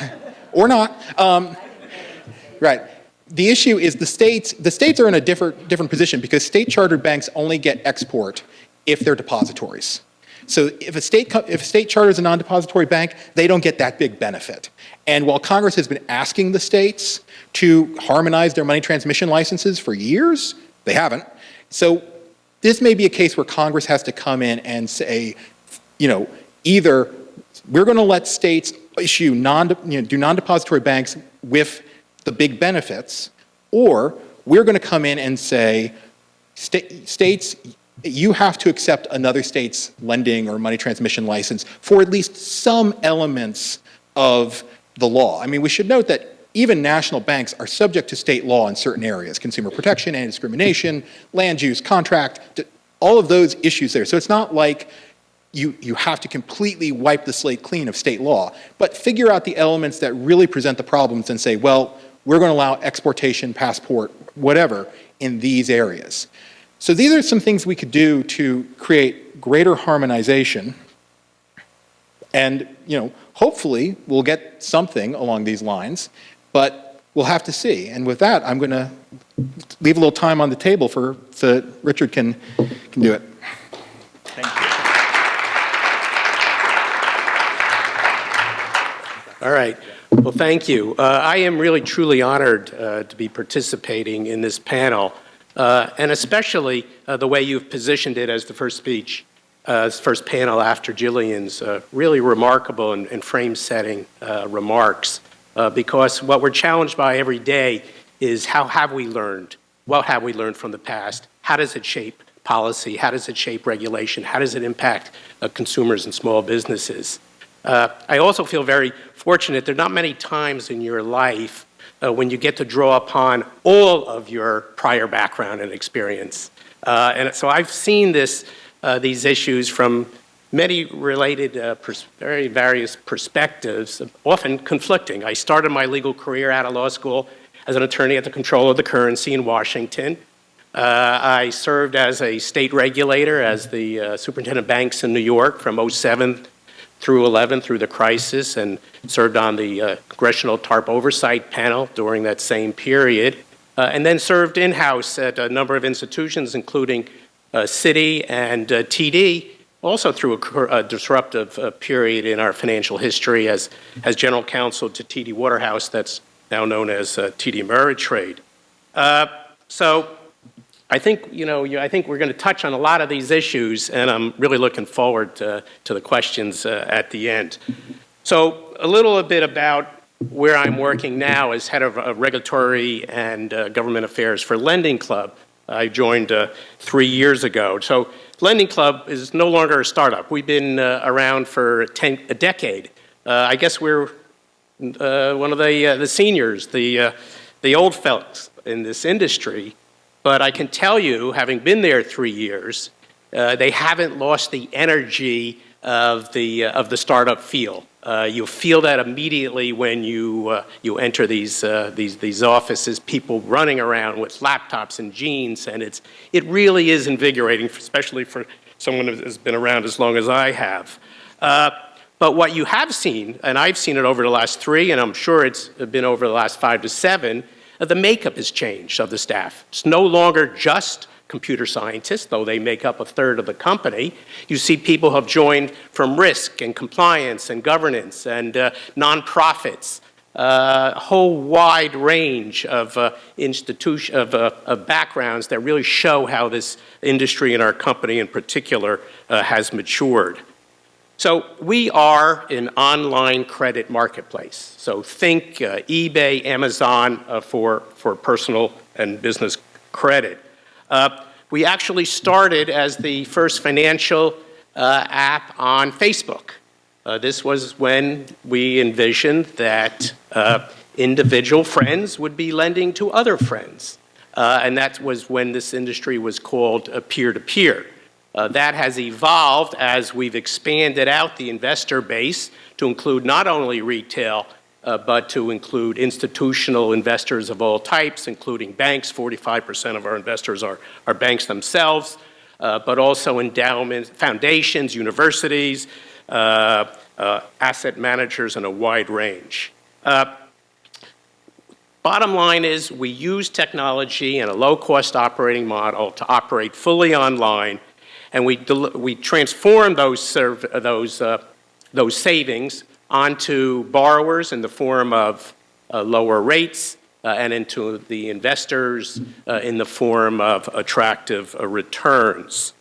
or not, um, right. The issue is the states, the states are in a different, different position because state chartered banks only get export if they're depositories. So if a state, if a state charters a non-depository bank, they don't get that big benefit. And while Congress has been asking the states to harmonize their money transmission licenses for years, they haven't. So this may be a case where Congress has to come in and say, you know, either we're going to let states issue non, you know, do non-depository banks with the big benefits, or we're going to come in and say, sta- states, you have to accept another state's lending or money transmission license for at least some elements of the law. I mean, we should note that even national banks are subject to state law in certain areas, consumer protection, anti-discrimination, land use, contract, all of those issues there. So it's not like you, you have to completely wipe the slate clean of state law, but figure out the elements that really present the problems and say, well, we're going to allow exportation, passport, whatever, in these areas. So these are some things we could do to create greater harmonization and, you know, hopefully we'll get something along these lines, but we'll have to see. And with that, I'm going to leave a little time on the table for, so that Richard can, can do it. Thank you. All right. Well, thank you. Uh, I am really truly honored uh, to be participating in this panel, uh, and especially uh, the way you've positioned it as the first speech, uh, first panel after Jillian's uh, really remarkable and, and frame-setting remarks. because what we're challenged by every day is how have we learned? What have we learned from the past? How does it shape policy? How does it shape regulation? How does it impact consumers and small businesses? Uh, I also feel very fortunate. There are not many times in your life uh, when you get to draw upon all of your prior background and experience. Uh, and so I've seen this, uh, these issues from many related, uh, very various perspectives, often conflicting. I started my legal career out of law school as an attorney at the Comptroller of the Currency in Washington. Uh, I served as a state regulator, as the uh, superintendent of banks in New York from 07 through 11 through the crisis and served on the uh, Congressional TARP Oversight Panel during that same period, uh, and then served in-house at a number of institutions, including uh, Citi and uh, TD, also through a, a disruptive uh, period in our financial history as, as general counsel to TD Waterhouse, that's now known as uh, TD Ameritrade. so I think, you know, I think we're going to touch on a lot of these issues, and I'm really looking forward to, to the questions uh, at the end. So a little bit about where I'm working now as head of uh, regulatory and uh, government affairs for Lending Club. I joined uh, three years ago. So Lending Club is no longer a startup. We've been uh, around for ten, a decade. Uh, I guess we're one of the, the seniors, the, the old fellows in this industry. But I can tell you, having been there three years, uh, they haven't lost the energy of the, uh, of the startup feel. Uh, you feel that immediately when you, uh, you enter these, uh, these, these offices, people running around with laptops and jeans, and it's, it really is invigorating, especially for someone who has been around as long as I have. Uh, but what you have seen, and I've seen it over the last three, and I'm sure it's been over the last five to seven, the makeup has changed of the staff. It's no longer just computer scientists, though they make up a third of the company. You see people have joined from risk and compliance and governance and uh, nonprofits, uh, a whole wide range of, uh, institution, of, uh, of, backgrounds that really show how this industry and our company in particular uh, has matured. So we are an online credit marketplace. So think uh, eBay, Amazon uh, for, for personal and business credit. Uh, we actually started as the first financial uh, app on Facebook. Uh, this was when we envisioned that uh, individual friends would be lending to other friends. And that was when this industry was called peer-to-peer. Uh, that has evolved as we've expanded out the investor base to include not only retail, uh, but to include institutional investors of all types, including banks. 45% of our investors are, are banks themselves, uh, but also endowments, foundations, universities, uh, uh, asset managers, and a wide range. Uh, Bottom line is we use technology and a low-cost operating model to operate fully online, and we, we transform those, those, uh, those savings onto borrowers in the form of uh, lower rates uh, and into the investors uh, in the form of attractive uh, returns.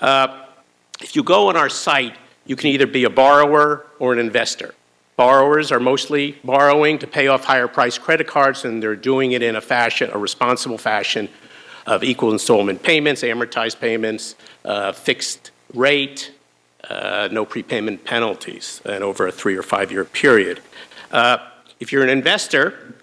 If you go on our site, you can either be a borrower or an investor. Borrowers are mostly borrowing to pay off higher priced credit cards and they're doing it in a fashion, a responsible fashion of equal installment payments, amortized payments, uh, fixed rate, uh, no prepayment penalties, and over a three or five year period. Uh, if you're an investor,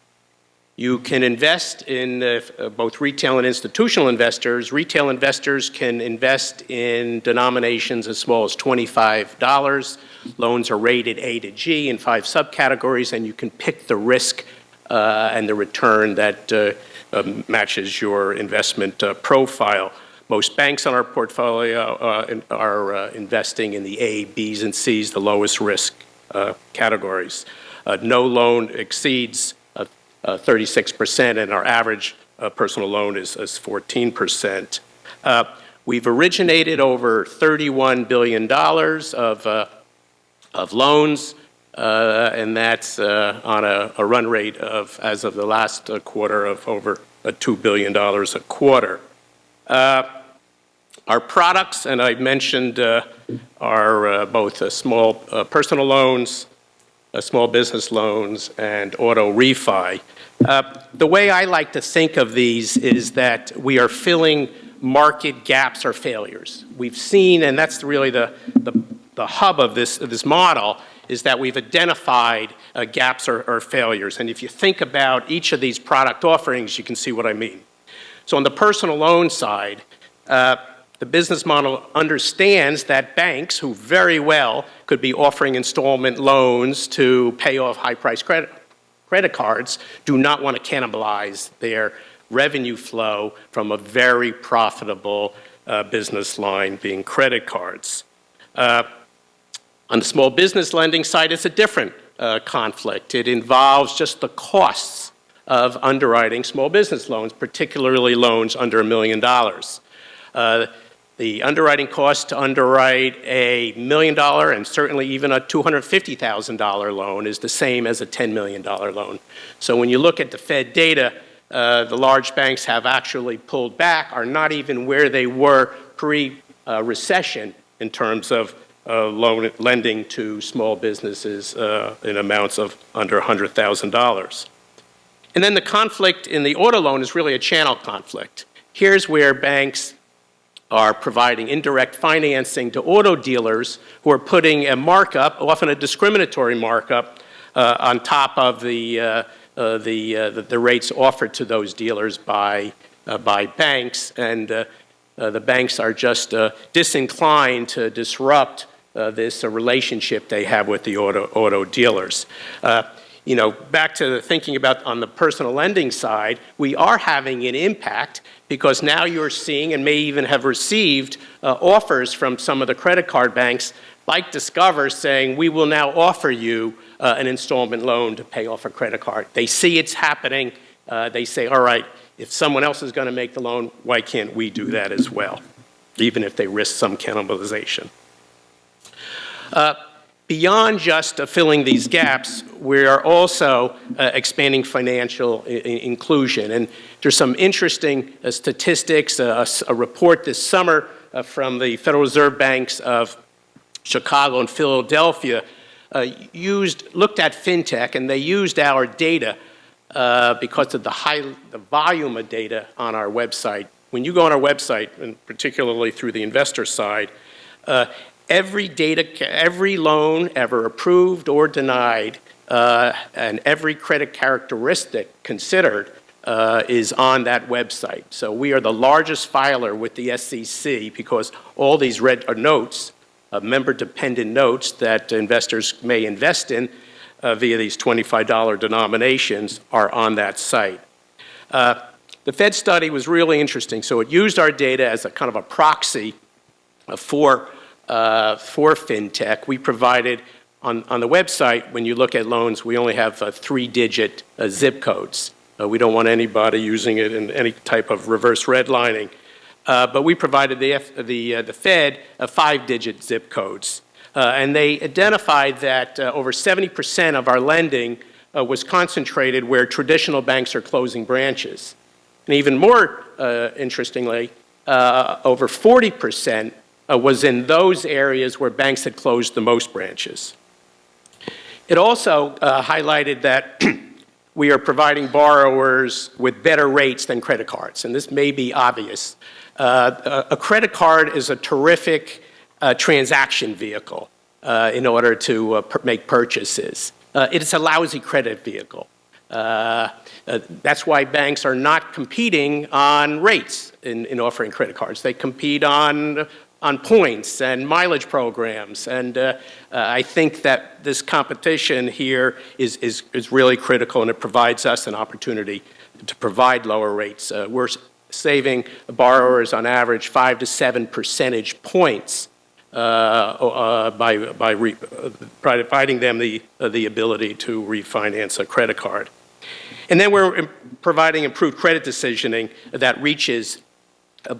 you can invest in uh, uh, both retail and institutional investors. Retail investors can invest in denominations as small as $25. Loans are rated A to G in five subcategories, and you can pick the risk uh, and the return that uh, uh, matches your investment uh, profile. Most banks on our portfolio are investing in the A, Bs, and Cs, the lowest risk categories. no loan exceeds 36%, uh, and our average uh, personal loan is, is 14%. Uh, we've originated over $31 billion of, of loans, uh, and that's uh, on a, a, run rate of, as of the last uh, quarter, of over $2 billion a quarter. our products, and I mentioned, are both small personal loans, uh, small business loans, and auto refi. Uh, the way I like to think of these is that we are filling market gaps or failures. We've seen, and that's really the, the, the hub of this, of this model, is that we've identified uh, gaps or, or, failures. And if you think about each of these product offerings, you can see what I mean. So on the personal loan side, uh, the business model understands that banks who very well could be offering installment loans to pay off high-priced credit, credit cards do not want to cannibalize their revenue flow from a very profitable uh, business line being credit cards. Uh, on the small business lending side, it's a different uh, conflict. It involves just the costs of underwriting small business loans, particularly loans under a million dollars. Uh, the underwriting cost to underwrite a million dollar and certainly even a $250,000 loan is the same as a $10 million loan. So when you look at the Fed data, uh, the large banks have actually pulled back, are not even where they were pre-recession uh, in terms of loan lending to small businesses uh, in amounts of under $100,000. And then the conflict in the auto loan is really a channel conflict. Here's where banks are providing indirect financing to auto dealers who are putting a markup, often a discriminatory markup, uh, on top of the, uh, uh, the, uh, the, rates offered to those dealers by, uh, by banks. And uh, the banks are just disinclined to disrupt this relationship they have with the auto, auto dealers you know, back to thinking about on the personal lending side, we are having an impact because now you're seeing and may even have received uh, offers from some of the credit card banks like Discover saying, we will now offer you uh, an installment loan to pay off a credit card. They see it's happening. Uh, they say, all right, if someone else is going to make the loan, why can't we do that as well, even if they risk some cannibalization. Uh, beyond just uh, filling these gaps, we are also uh, expanding financial inclusion. And there's some interesting uh, statistics, uh, a, report this summer uh, from the Federal Reserve Banks of Chicago and Philadelphia uh, used, looked at fintech and they used our data because of the high, the volume of data on our website when you go on our website, and particularly through the investor side, every data, every loan ever approved or denied, uh, and every credit characteristic considered uh, is on that website. So we are the largest filer with the SEC because all these red uh, notes, uh, member-dependent notes that investors may invest in uh, via these $25 denominations are on that site. Uh, the Fed study was really interesting. So it used our data as a kind of a proxy for, uh, for fintech. We provided on, on the website, when you look at loans, we only have uh, three-digit uh, zip codes. Uh, we don't want anybody using it in any type of reverse redlining. Uh, but we provided the, F, the, uh, the Fed five-digit zip codes. And they identified that over 70% of our lending was concentrated where traditional banks are closing branches. And even more interestingly, over 40% uh, was in those areas where banks had closed the most branches. It also uh, highlighted that we are providing borrowers with better rates than credit cards, and this may be obvious. Uh, a credit card is a terrific uh, transaction vehicle uh, in order to uh, make purchases. Uh, It's a lousy credit vehicle. Uh, uh, That's why banks are not competing on rates in, in offering credit cards. They compete on, on points and mileage programs. And uh, uh, I think that this competition here is, is, is really critical and it provides us an opportunity to provide lower rates. Uh, We're saving borrowers on average five to seven percentage points uh, uh, by, by providing them the, uh, the ability to refinance a credit card. And then we're providing improved credit decisioning that reaches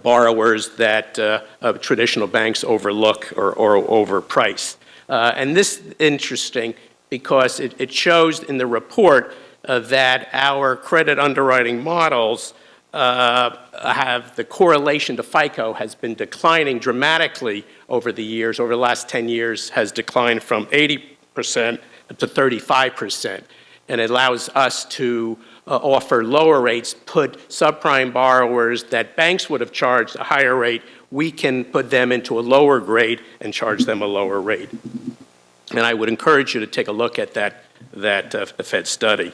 borrowers that uh, traditional banks overlook or, or overprice. Uh, and this is interesting because it, it shows in the report uh, that our credit underwriting models uh, have the correlation to FICO has been declining dramatically over the years. Over the last 10 years, has declined from 80% to 35%, and it allows us to uh, offer lower rates, put subprime borrowers that banks would have charged a higher rate, we can put them into a lower grade and charge them a lower rate. And I would encourage you to take a look at that, that uh, Fed study.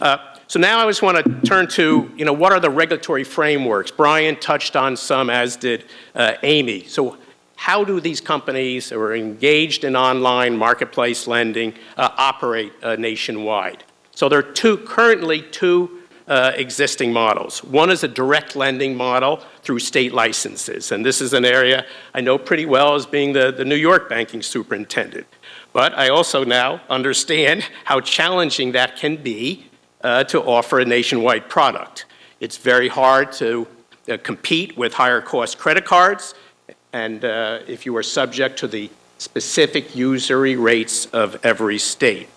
Uh, So now I just want to turn to, you know, what are the regulatory frameworks? Brian touched on some, as did uh, Amy. So how do these companies who are engaged in online marketplace lending uh, operate uh, nationwide? So there are two, currently two uh, existing models. One is a direct lending model through state licenses, and this is an area I know pretty well as being the, the New York banking superintendent. But I also now understand how challenging that can be uh, to offer a nationwide product. It's very hard to uh, compete with higher cost credit cards, and uh, if you are subject to the specific usury rates of every state.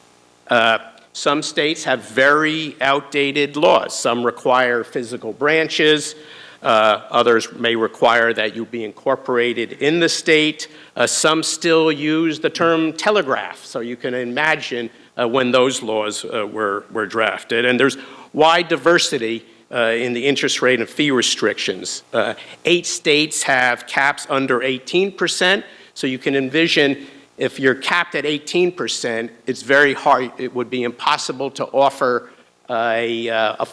Some states have very outdated laws. Some require physical branches. Uh, others may require that you be incorporated in the state. Uh, some still use the term telegraph, so you can imagine uh, when those laws uh, were, were drafted. And there's wide diversity uh, in the interest rate and fee restrictions. Uh, eight states have caps under 18%, so you can envision if you're capped at 18%, it's very hard, it would be impossible to offer a, uh,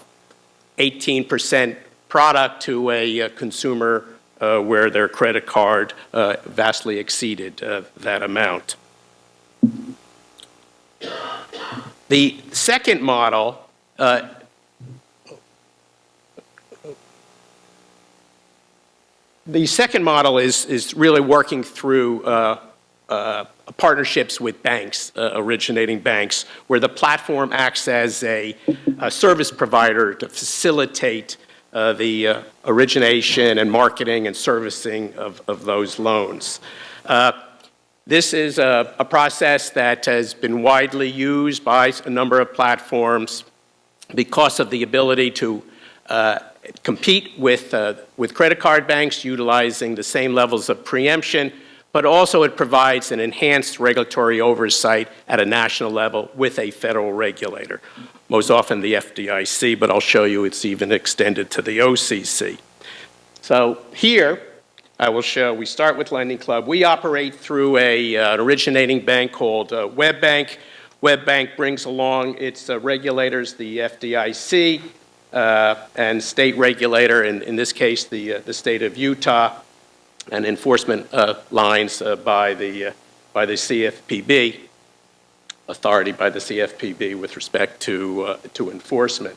18% product to a, uh consumer uh, where their credit card uh, vastly exceeded uh, that amount. The second model uh, the second model is, is really working through uh, uh, partnerships with banks, uh, originating banks, where the platform acts as a, a service provider to facilitate uh, the uh, origination and marketing and servicing of, of those loans. Uh, this is a, a process that has been widely used by a number of platforms because of the ability to uh, compete with, uh, with credit card banks utilizing the same levels of preemption, but also it provides an enhanced regulatory oversight at a national level with a federal regulator, most often the FDIC, but I'll show you it's even extended to the OCC. So here, I will show, we start with Lending Club. We operate through a, uh, an originating bank called uh, WebBank. WebBank brings along its uh, regulators, the FDIC, uh, and state regulator, in, in this case, the, uh, the state of Utah, and enforcement uh, lines uh, by, the, uh, by the CFPB, authority by the CFPB with respect to, to enforcement.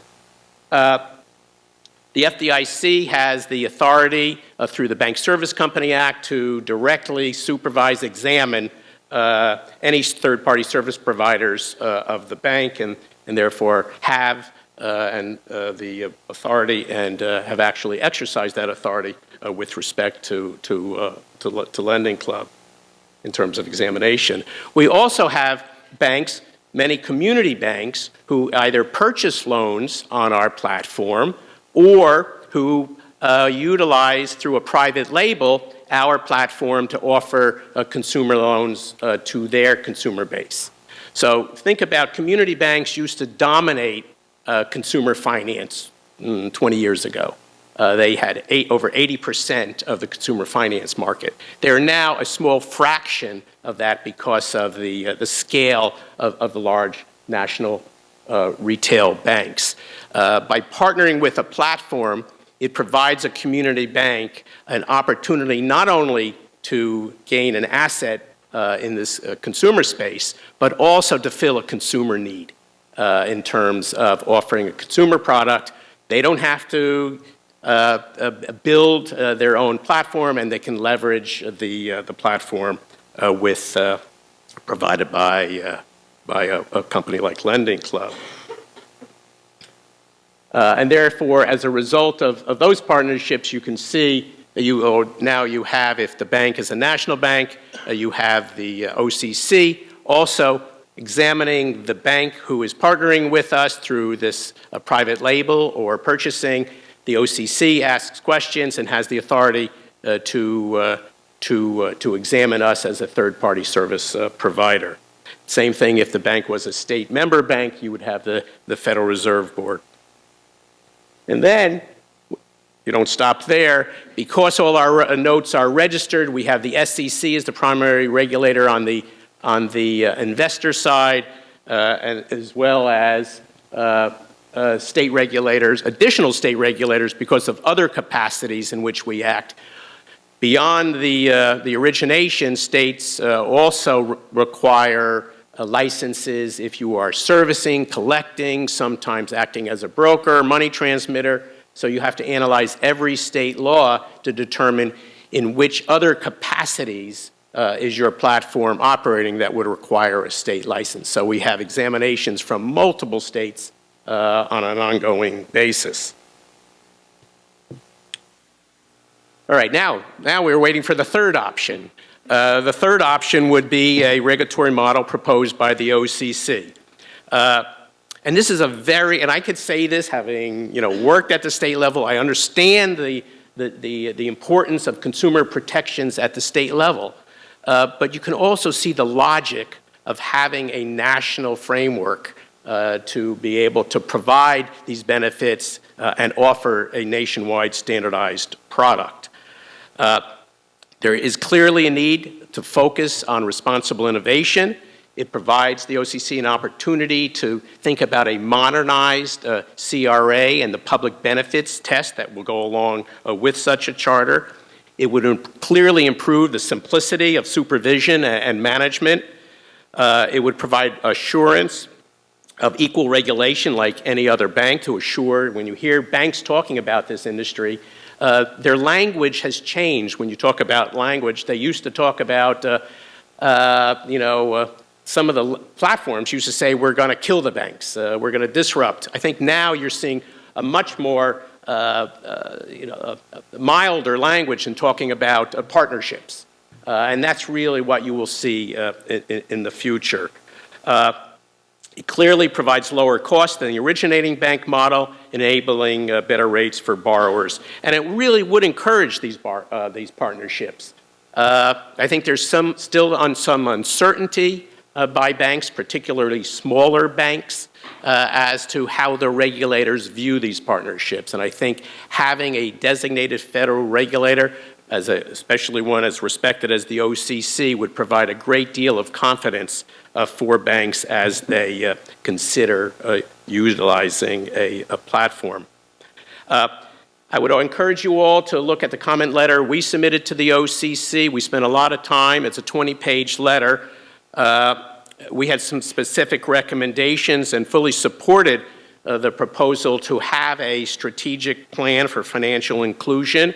The FDIC has the authority uh, through the Bank Service Company Act to directly supervise, examine uh, any third-party service providers uh, of the bank and, and therefore have and uh, the authority and uh, have actually exercised that authority uh, with respect to, to, uh, to, to Lending Club in terms of examination. We also have banks, many community banks, who either purchase loans on our platform or who uh, utilize through a private label our platform to offer uh, consumer loans uh, to their consumer base. So think about community banks used to dominate uh, consumer finance mm, 20 years ago. Uh, they had eight, over 80% of the consumer finance market. They're now a small fraction of that because of the, uh, the scale of, of the large national uh, retail banks. Uh, by partnering with a platform, it provides a community bank an opportunity not only to gain an asset uh, in this uh, consumer space, but also to fill a consumer need uh, in terms of offering a consumer product. They don't have to uh, uh, build uh, their own platform and they can leverage the, the platform with, provided by, by a, a, company like Lending Club. and therefore, as a result of, of those partnerships, you can see you, now you have, if the bank is a national bank, uh, you have the uh, OCC also examining the bank who is partnering with us through this uh, private label or purchasing the OCC asks questions and has the authority uh, to, uh, to, uh, to examine us as a third-party service uh, provider. Same thing if the bank was a state member bank, you would have the, the Federal Reserve Board. And then, you don't stop there. Because all our notes are registered, we have the SEC as the primary regulator on the, on the uh, investor side, and as well as uh, state regulators, additional state regulators because of other capacities in which we act. Beyond the, uh, the origination, states uh, also re require uh, licenses if you are servicing, collecting, sometimes acting as a broker, money transmitter. So you have to analyze every state law to determine in which other capacities uh, is your platform operating that would require a state license. So we have examinations from multiple states uh, on an ongoing basis. All right, now, now we're waiting for the third option. Uh, the third option would be a regulatory model proposed by the OCC. Uh, and this is a very, and I could say this having you know, worked at the state level, I understand the, the, the, the importance of consumer protections at the state level. Uh, but you can also see the logic of having a national framework uh, to be able to provide these benefits uh, and offer a nationwide standardized product. Uh, there is clearly a need to focus on responsible innovation. It provides the OCC an opportunity to think about a modernized uh, CRA and the public benefits test that will go along uh, with such a charter. It would clearly improve the simplicity of supervision and, and management. Uh, it would provide assurance of equal regulation like any other bank to assure when you hear banks talking about this industry, uh, their language has changed when you talk about language. They used to talk about, uh, uh, you know, uh, some of the platforms used to say, we're going to kill the banks, uh, we're going to disrupt. I think now you're seeing a much more, you know, milder language in talking about partnerships. and that's really what you will see in, in, the future. It clearly provides lower cost than the originating bank model, enabling uh, better rates for borrowers. And it really would encourage these, bar, uh, these partnerships. Uh, I think there's some, still on some uncertainty uh, by banks, particularly smaller banks, uh, as to how the regulators view these partnerships. And I think having a designated federal regulator, as a, especially one as respected as the OCC, would provide a great deal of confidence uh, for banks as they uh, consider uh, utilizing a, a platform. Uh, I would encourage you all to look at the comment letter we submitted to the OCC. We spent a lot of time. It's a 20-page letter. Uh, we had some specific recommendations and fully supported uh, the proposal to have a strategic plan for financial inclusion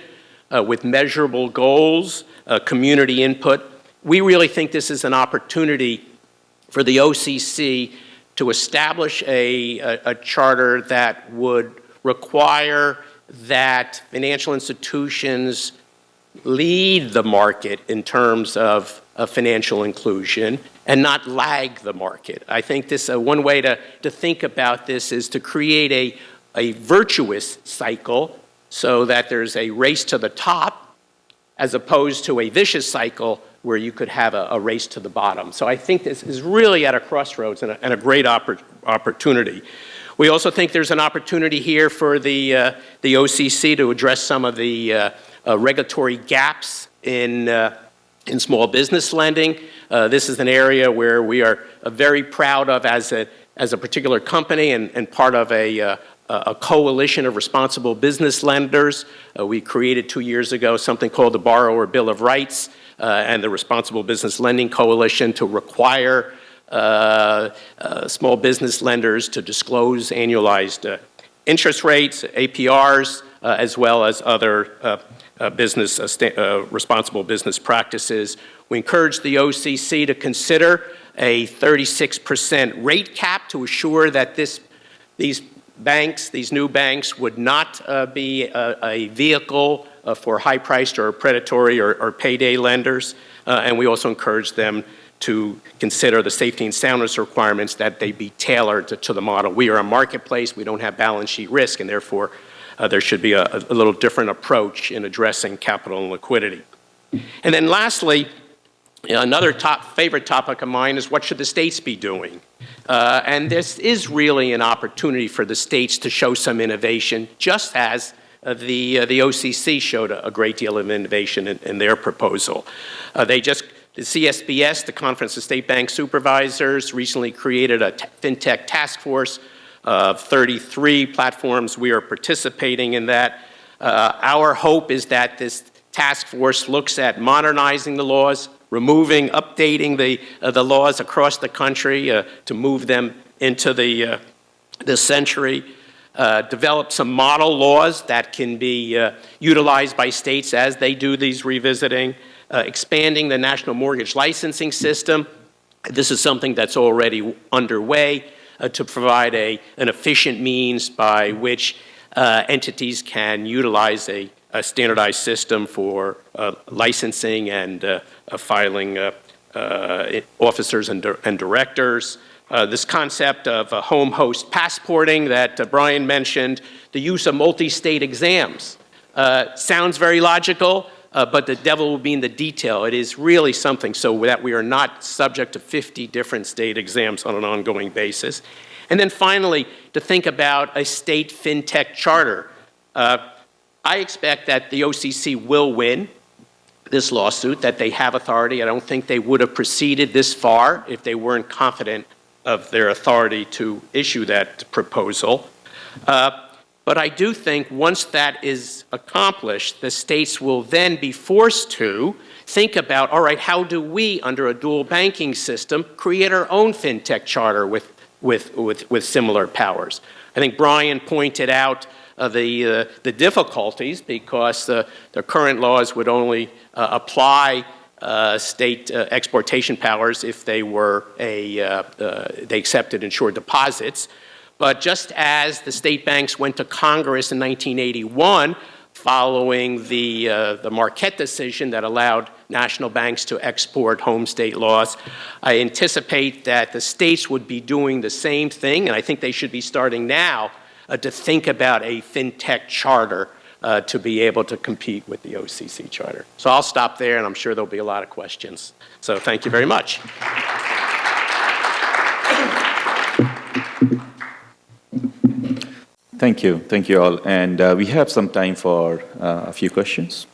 uh, with measurable goals, community input. We really think this is an opportunity for the OCC to establish a, a, a charter that would require that financial institutions lead the market in terms of, of financial inclusion and not lag the market. I think this uh, one way to, to think about this is to create a, a virtuous cycle so that there's a race to the top as opposed to a vicious cycle where you could have a, a race to the bottom. So I think this is really at a crossroads and a, and a great oppor opportunity. We also think there's an opportunity here for the, uh, the OCC to address some of the uh, uh, regulatory gaps in, uh, in small business lending. Uh, this is an area where we are uh, very proud of as a, as a particular company and, and part of a, a coalition of responsible business lenders. we created two years ago something called the Borrower Bill of Rights and the Responsible Business Lending Coalition to require uh, uh, small business lenders to disclose annualized uh, interest rates, APRs, as well as other business, responsible business practices. We encourage the OCC to consider a 36% rate cap to assure that this, these banks, these new banks, would not uh, be a, a vehicle uh, for high-priced or predatory or, or payday lenders. Uh, and we also encourage them to consider the safety and soundness requirements that they be tailored to, to the model. We are a marketplace, we don't have balance sheet risk, and therefore uh, there should be a, a, little different approach in addressing capital and liquidity. And then lastly, another top favorite topic of mine is what should the states be doing? Uh, and this is really an opportunity for the states to show some innovation, just as uh, the, uh, the OCC showed a, a, great deal of innovation in, in their proposal. Uh, they just the CSBS, the Conference of State Bank Supervisors, recently created a FinTech task force of 33 platforms. We are participating in that. Uh, our hope is that this task force looks at modernizing the laws, removing, updating the, uh, the laws across the country uh, to move them into the, uh, century, uh, develop some model laws that can be uh, utilized by states as they do these revisiting, uh, expanding the national mortgage licensing system. This is something that's already underway to provide a, an efficient means by which entities can utilize a, a standardized system for uh, licensing and uh, uh, filing officers and, and directors. Uh, this concept of uh, home host passporting that uh, Brian mentioned, the use of multi-state exams. sounds very logical, uh, but the devil will be in the detail. It is really something so that we are not subject to 50 different state exams on an ongoing basis. And then finally, to think about a state fintech charter. Uh, I expect that the OCC will win this lawsuit, that they have authority. I don't think they would have proceeded this far if they weren't confident of their authority to issue that proposal. Uh, but I do think once that is accomplished, the states will then be forced to think about, all right, how do we, under a dual banking system, create our own fintech charter with, with, with, with similar powers? I think Brian pointed out the, uh, the difficulties because the, the current laws would only uh, apply uh, state uh, exportation powers if they were a, uh, they accepted insured deposits. But just as the state banks went to Congress in 1981, following the, uh, the Marquette decision that allowed national banks to export home state laws. I anticipate that the states would be doing the same thing, and I think they should be starting now uh, to think about a fintech charter uh, to be able to compete with the OCC charter. So I'll stop there, and I'm sure there'll be a lot of questions. So thank you very much. Thank you. Thank you all. And uh, we have some time for uh, a few questions.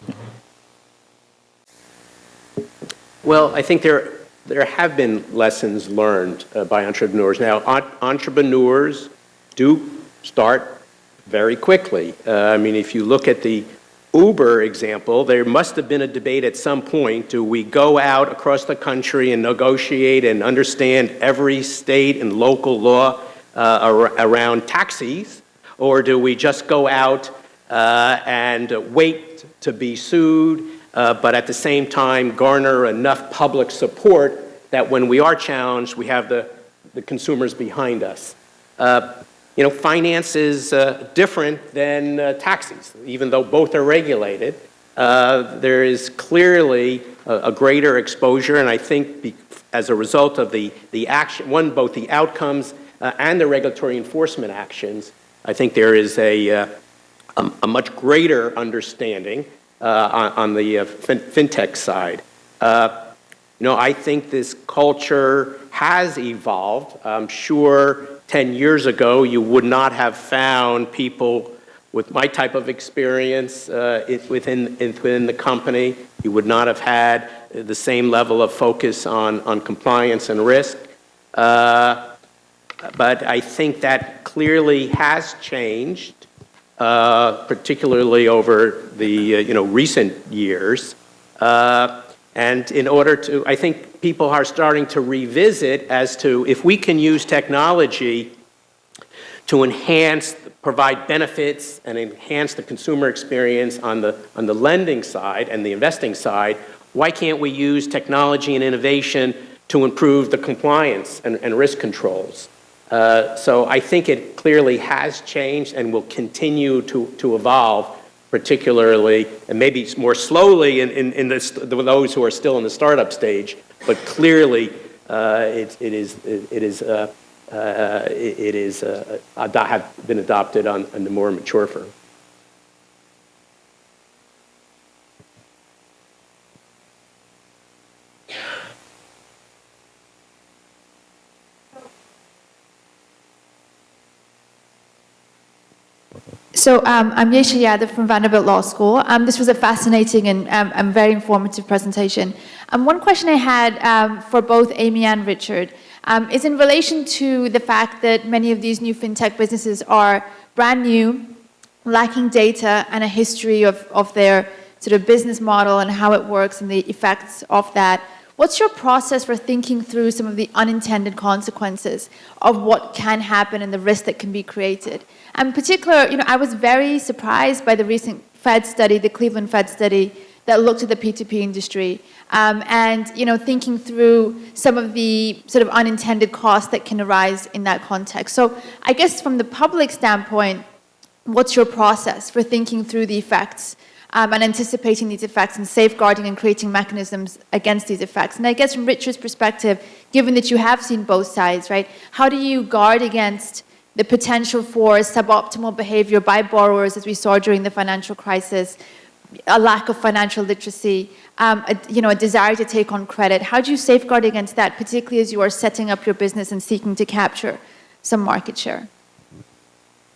Well, I think there, there have been lessons learned uh, by entrepreneurs. Now, entrepreneurs do start very quickly. Uh, I mean, if you look at the Uber example, there must have been a debate at some point, do we go out across the country and negotiate and understand every state and local law uh, ar- around taxis, or do we just go out uh, and wait to be sued, uh, but at the same time garner enough public support that when we are challenged, we have the, the consumers behind us? Uh, you know, finance is uh, different than uh, taxis, even though both are regulated. Uh, there is clearly a, a greater exposure, and I think be, as a result of the, the action, one, both the outcomes uh, and the regulatory enforcement actions, I think there is a, uh, a, a much greater understanding uh, on, on the fin fintech side. You know, I think this culture has evolved. I'm sure 10 years ago you would not have found people with my type of experience uh, it, within, it, within the company. You would not have had the same level of focus on, on compliance and risk. Uh, but I think that clearly has changed, uh, particularly over the uh, you know, recent years. Uh, and in order to, I think people are starting to revisit as to if we can use technology to enhance, provide benefits and enhance the consumer experience on the, on the lending side and the investing side, why can't we use technology and innovation to improve the compliance and, and risk controls? Uh, so I think it clearly has changed and will continue to, to evolve particularly, and maybe more slowly in, in, in this, those who are still in the startup stage, but clearly uh, it, it is, it, is, uh, uh, it, is have been adopted on, on the more mature firm. So um, I'm Yesha Yadav from Vanderbilt Law School. Um, this was a fascinating and, um, and very informative presentation. Um, one question I had um, for both Amy and Richard um, is in relation to the fact that many of these new fintech businesses are brand new, lacking data and a history of, of their sort of business model and how it works and the effects of that. What's your process for thinking through some of the unintended consequences of what can happen and the risk that can be created? And in particular, you know, I was very surprised by the recent Fed study, the Cleveland Fed study, that looked at the P2P industry um, and, you know, thinking through some of the sort of unintended costs that can arise in that context. So I guess from the public standpoint, what's your process for thinking through the effects um, and anticipating these effects and safeguarding and creating mechanisms against these effects. And I guess from Richard's perspective, given that you have seen both sides, right, how do you guard against the potential for suboptimal behavior by borrowers as we saw during the financial crisis, a lack of financial literacy, um, a, you know, a desire to take on credit. How do you safeguard against that, particularly as you are setting up your business and seeking to capture some market share?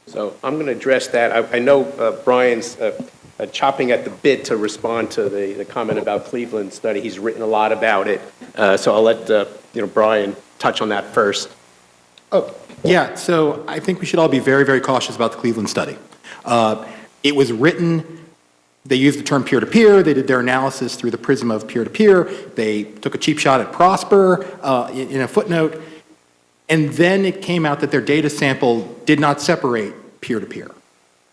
So I'm going to address that. I, I know uh, Brian's uh, uh, chopping at the bit to respond to the, the comment about Cleveland study. He's written a lot about it. Uh, so I'll let uh, you know, Brian touch on that first. Oh, yeah. So I think we should all be very, very cautious about the Cleveland study. Uh, it was written they used the term peer-to-peer. They did their analysis through the prism of peer-to-peer. They took a cheap shot at Prosper uh, in, in, a footnote. And then it came out that their data sample did not separate peer-to-peer.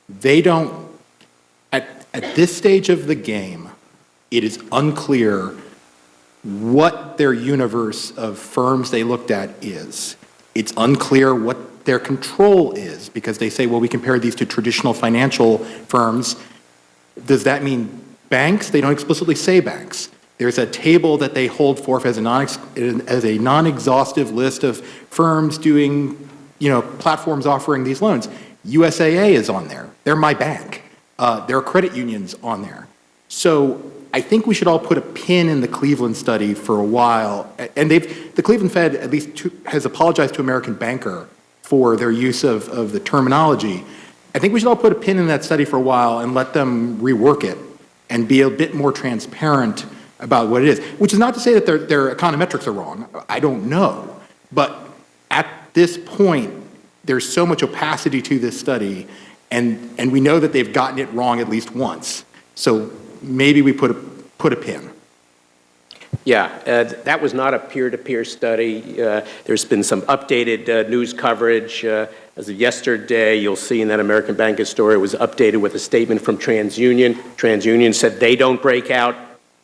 They don't at this stage of the game, it is unclear what their universe of firms they looked at is. It's unclear what their control is because they say, well, we compare these to traditional financial firms. Does that mean banks? They don't explicitly say banks. There's a table that they hold forth as a non-exhaustive list of firms doing, you know, platforms offering these loans. USAA is on there. They're my bank. Uh, there are credit unions on there. So I think we should all put a pin in the Cleveland study for a while. And they've, the Cleveland Fed at least to, has apologized to American Banker for their use of, of the terminology. I think we should all put a pin in that study for a while and let them rework it and be a bit more transparent about what it is. Which is not to say that their, their econometrics are wrong. I don't know. But at this point, there's so much opacity to this study, and, and we know that they've gotten it wrong at least once. So maybe we put a, put a pin. Yeah, uh, that was not a peer-to-peer study. Uh, There's been some updated uh, news coverage. Uh, As of yesterday, you'll see in that American Banker story, it was updated with a statement from TransUnion. TransUnion said they don't break out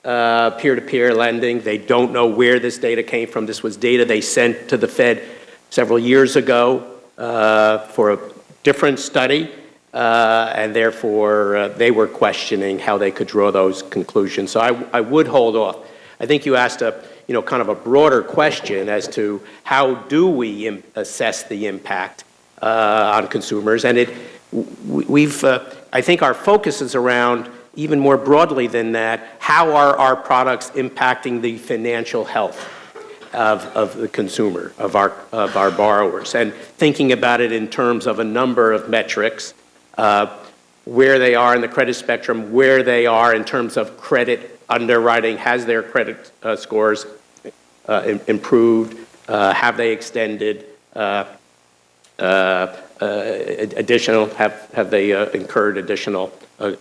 uh, peer-to-peer lending. They don't know where this data came from. This was data they sent to the Fed several years ago uh, for a different study, uh, and therefore uh, they were questioning how they could draw those conclusions. So I, I would hold off. I think you asked a, you know, kind of a broader question as to how do we assess the impact uh, on consumers, and it, we've, uh, I think our focus is around even more broadly than that, how are our products impacting the financial health of, of the consumer, of our, of our borrowers, and thinking about it in terms of a number of metrics, uh, where they are in the credit spectrum, where they are in terms of credit underwriting, has their credit uh, scores uh, im- improved, uh, have they extended, uh, uh, additional, have, have they incurred additional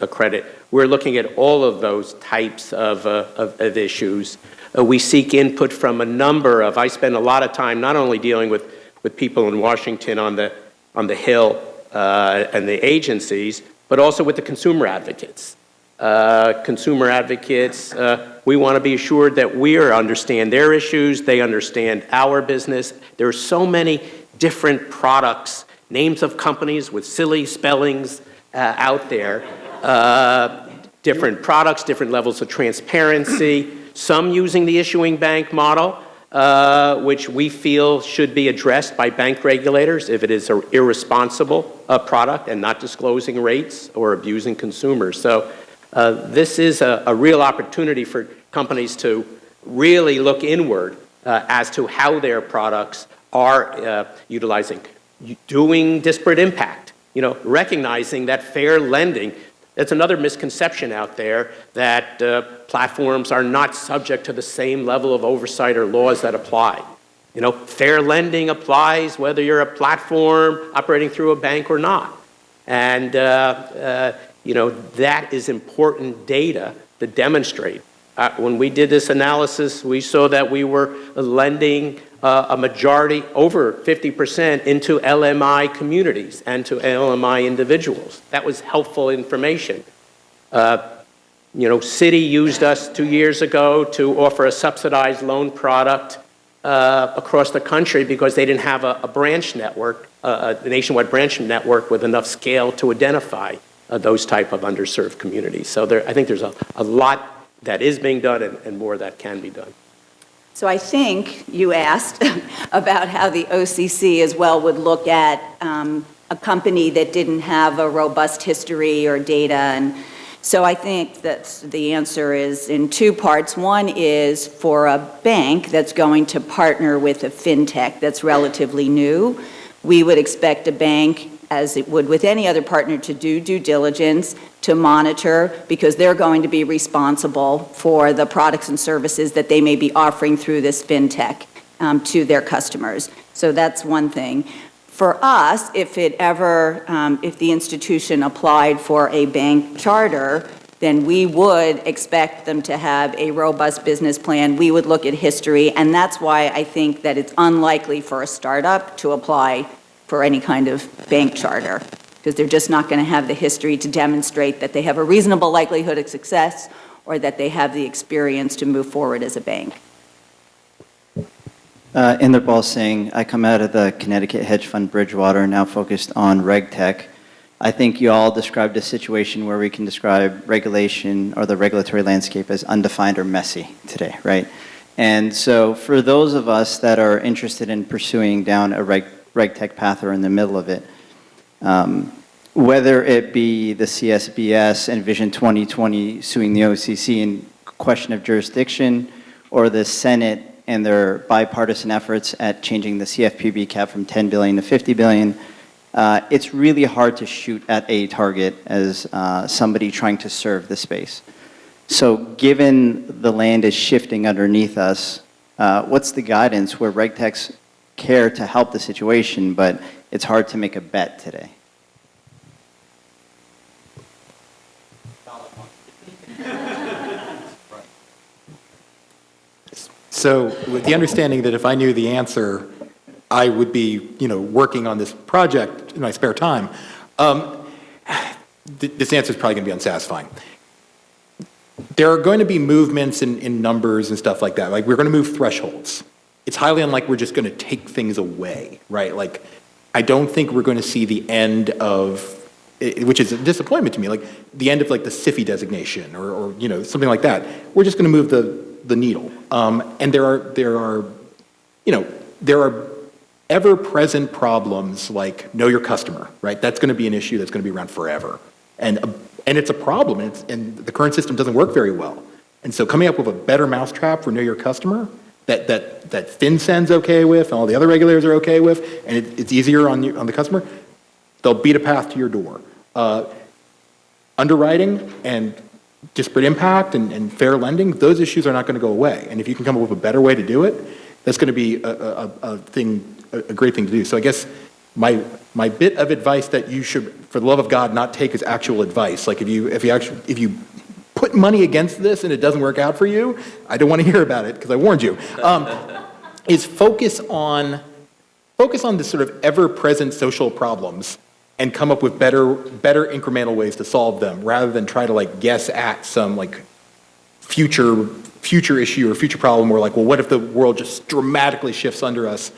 credit? We're looking at all of those types of, of, of issues. We seek input from a number of, I spend a lot of time not only dealing with, with people in Washington on the, on the Hill uh, and the agencies, but also with the consumer advocates. Uh, consumer advocates, uh, we want to be assured that we understand their issues, they understand our business. There are so many different products, names of companies with silly spellings uh, out there, uh, different products, different levels of transparency, some using the issuing bank model, uh, which we feel should be addressed by bank regulators if it is an irresponsible uh, product and not disclosing rates or abusing consumers. So uh, this is a, a real opportunity for companies to really look inward uh, as to how their products are uh, utilizing, doing disparate impact, you know, recognizing that fair lending, that's another misconception out there that uh, platforms are not subject to the same level of oversight or laws that apply. You know, fair lending applies whether you're a platform operating through a bank or not. And, uh, uh, you know, that is important data to demonstrate. Uh, when we did this analysis, we saw that we were lending uh, a majority, over 50%, into LMI communities and to LMI individuals. That was helpful information. Uh, you know, Citi used us two years ago to offer a subsidized loan product uh, across the country because they didn't have a, a branch network, a nationwide branch network with enough scale to identify uh, those type of underserved communities. So there, I think there's a, a lot that is being done and, and more that can be done. So I think you asked about how the OCC as well would look at um, a company that didn't have a robust history or data. And so I think that the answer is in two parts. One is for a bank that's going to partner with a fintech that's relatively new, we would expect a bank as it would with any other partner, to do due diligence, to monitor, because they're going to be responsible for the products and services that they may be offering through this fintech um, to their customers. So that's one thing. For us, if it ever, um, if the institution applied for a bank charter, then we would expect them to have a robust business plan. We would look at history, and that's why I think that it's unlikely for a startup to apply for any kind of bank charter, because they're just not going to have the history to demonstrate that they have a reasonable likelihood of success or that they have the experience to move forward as a bank. Uh, Inderpal Singh, I come out of the Connecticut hedge fund Bridgewater, now focused on RegTech. I think you all described a situation where we can describe regulation or the regulatory landscape as undefined or messy today, right? And so for those of us that are interested in pursuing down a reg, RegTech path or in the middle of it, um, whether it be the CSBS and Vision 2020 suing the OCC in question of jurisdiction, or the Senate and their bipartisan efforts at changing the CFPB cap from 10 billion to 50 billion, uh, it's really hard to shoot at a target as uh, somebody trying to serve the space. So given the land is shifting underneath us, uh, what's the guidance where RegTechs care to help the situation, but it's hard to make a bet today? So with the understanding that if I knew the answer, I would be, you know, working on this project in my spare time, um, th- this answer is probably going to be unsatisfying. There are going to be movements in, in numbers and stuff like that. Like we're going to move thresholds. It's highly unlikely we're just going to take things away, right? Like I don't think we're going to see the end of, which is a disappointment to me, like the end of like the SIFI designation or, or you know something like that. We're just going to move the the needle. Um, and there are there are, you know, there are ever-present problems like know your customer, right? That's going to be an issue that's going to be around forever, and uh, and it's a problem, and, it's, and the current system doesn't work very well. And so coming up with a better mousetrap for know your customer that that that FinCEN's okay with, and all the other regulators are okay with, and it, it's easier on you, on the customer, they'll beat a path to your door. Uh, underwriting and disparate impact and, and fair lending, those issues are not going to go away. And if you can come up with a better way to do it, that's going to be a, a, a thing, a, a great thing to do. So I guess my, my bit of advice that you should, for the love of God, not take as actual advice. Like if you, if you actually, if you put money against this and it doesn't work out for you, I don't want to hear about it because I warned you. Um, is focus on, focus on the sort of ever-present social problems and come up with better, better incremental ways to solve them rather than try to like guess at some like future, future issue or future problem where like, well, what if the world just dramatically shifts under us?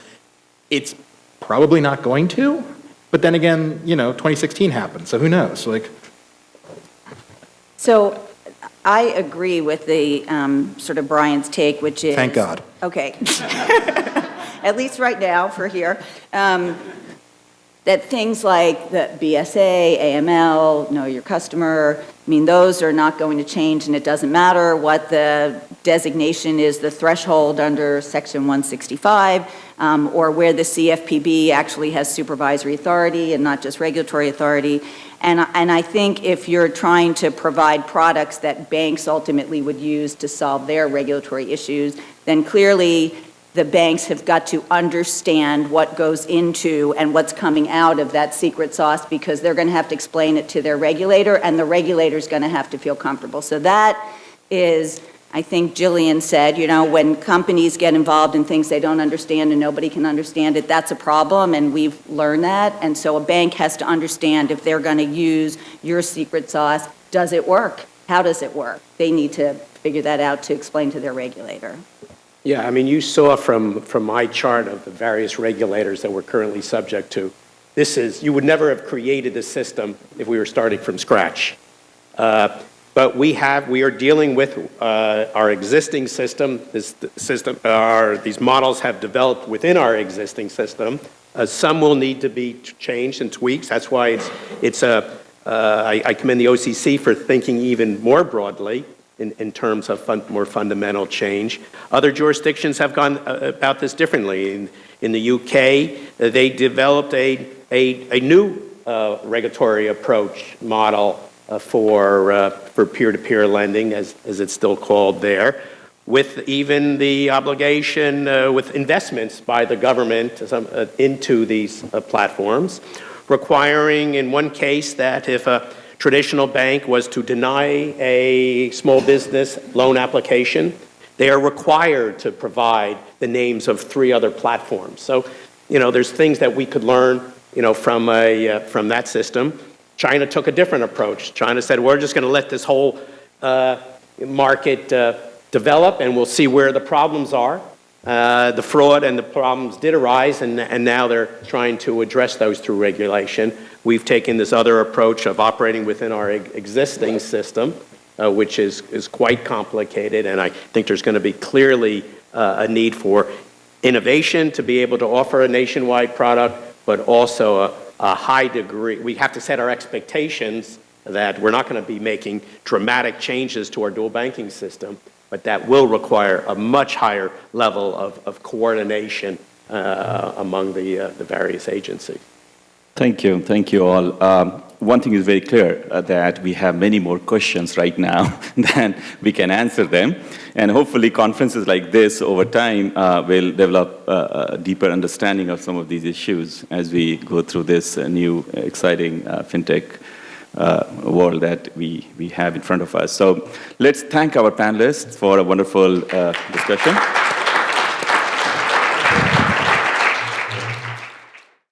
It's probably not going to, but then again, you know, 2016 happened, so who knows? Like, So I agree with the, um, sort of Brian's take, which is. Thank God. Okay. At least right now, for here. Um, That things like the BSA, AML, know your customer, I mean, those are not going to change, and it doesn't matter what the designation is, the threshold under Section 165, um, or where the CFPB actually has supervisory authority and not just regulatory authority. And, I- and I think if you're trying to provide products that banks ultimately would use to solve their regulatory issues, then clearly the banks have got to understand what goes into and what's coming out of that secret sauce because they're going to have to explain it to their regulator, and the regulator's going to have to feel comfortable. So that is, I think Jillian said, you know, when companies get involved in things they don't understand and nobody can understand it, that's a problem, and we've learned that. And so a bank has to understand if they're going to use your secret sauce, does it work? How does it work? They need to figure that out to explain to their regulator. Yeah, I mean, you saw from, from my chart of the various regulators that we're currently subject to, this is, you would never have created a system if we were starting from scratch. Uh, But we have, we are dealing with uh, our existing system, this system, our, these models have developed within our existing system. Uh, Some will need to be changed and tweaked, that's why it's, it's a, uh, I I commend the OCC for thinking even more broadly in, in terms of fun, more fundamental change. Other jurisdictions have gone uh, about this differently. In, in the UK, uh, they developed a, a, a new uh, regulatory approach model uh, for, uh, for peer-to-peer lending, as, as it's still called there, with even the obligation uh, with investments by the government uh, into these uh, platforms, requiring in one case that if a traditional bank was to deny a small business loan application, they are required to provide the names of three other platforms. So, you know, there's things that we could learn, you know, from, a, uh, from that system. China took a different approach. China said, we're just going to let this whole uh, market uh, develop and we'll see where the problems are. Uh, the fraud and the problems did arise, and, and now they're trying to address those through regulation. We've taken this other approach of operating within our existing system, uh, which is, is quite complicated, and I think there's going to be clearly uh, a need for innovation to be able to offer a nationwide product, but also a, a high degree. We have to set our expectations that we're not going to be making dramatic changes to our dual banking system, but that will require a much higher level of, of coordination uh, among the, uh, the various agencies. Thank you. Thank you all. Um, one thing is very clear uh, that we have many more questions right now than we can answer them. And hopefully, conferences like this over time uh, will develop uh, a deeper understanding of some of these issues as we go through this uh, new, exciting uh, fintech world that we, we have in front of us. So let's thank our panelists for a wonderful discussion.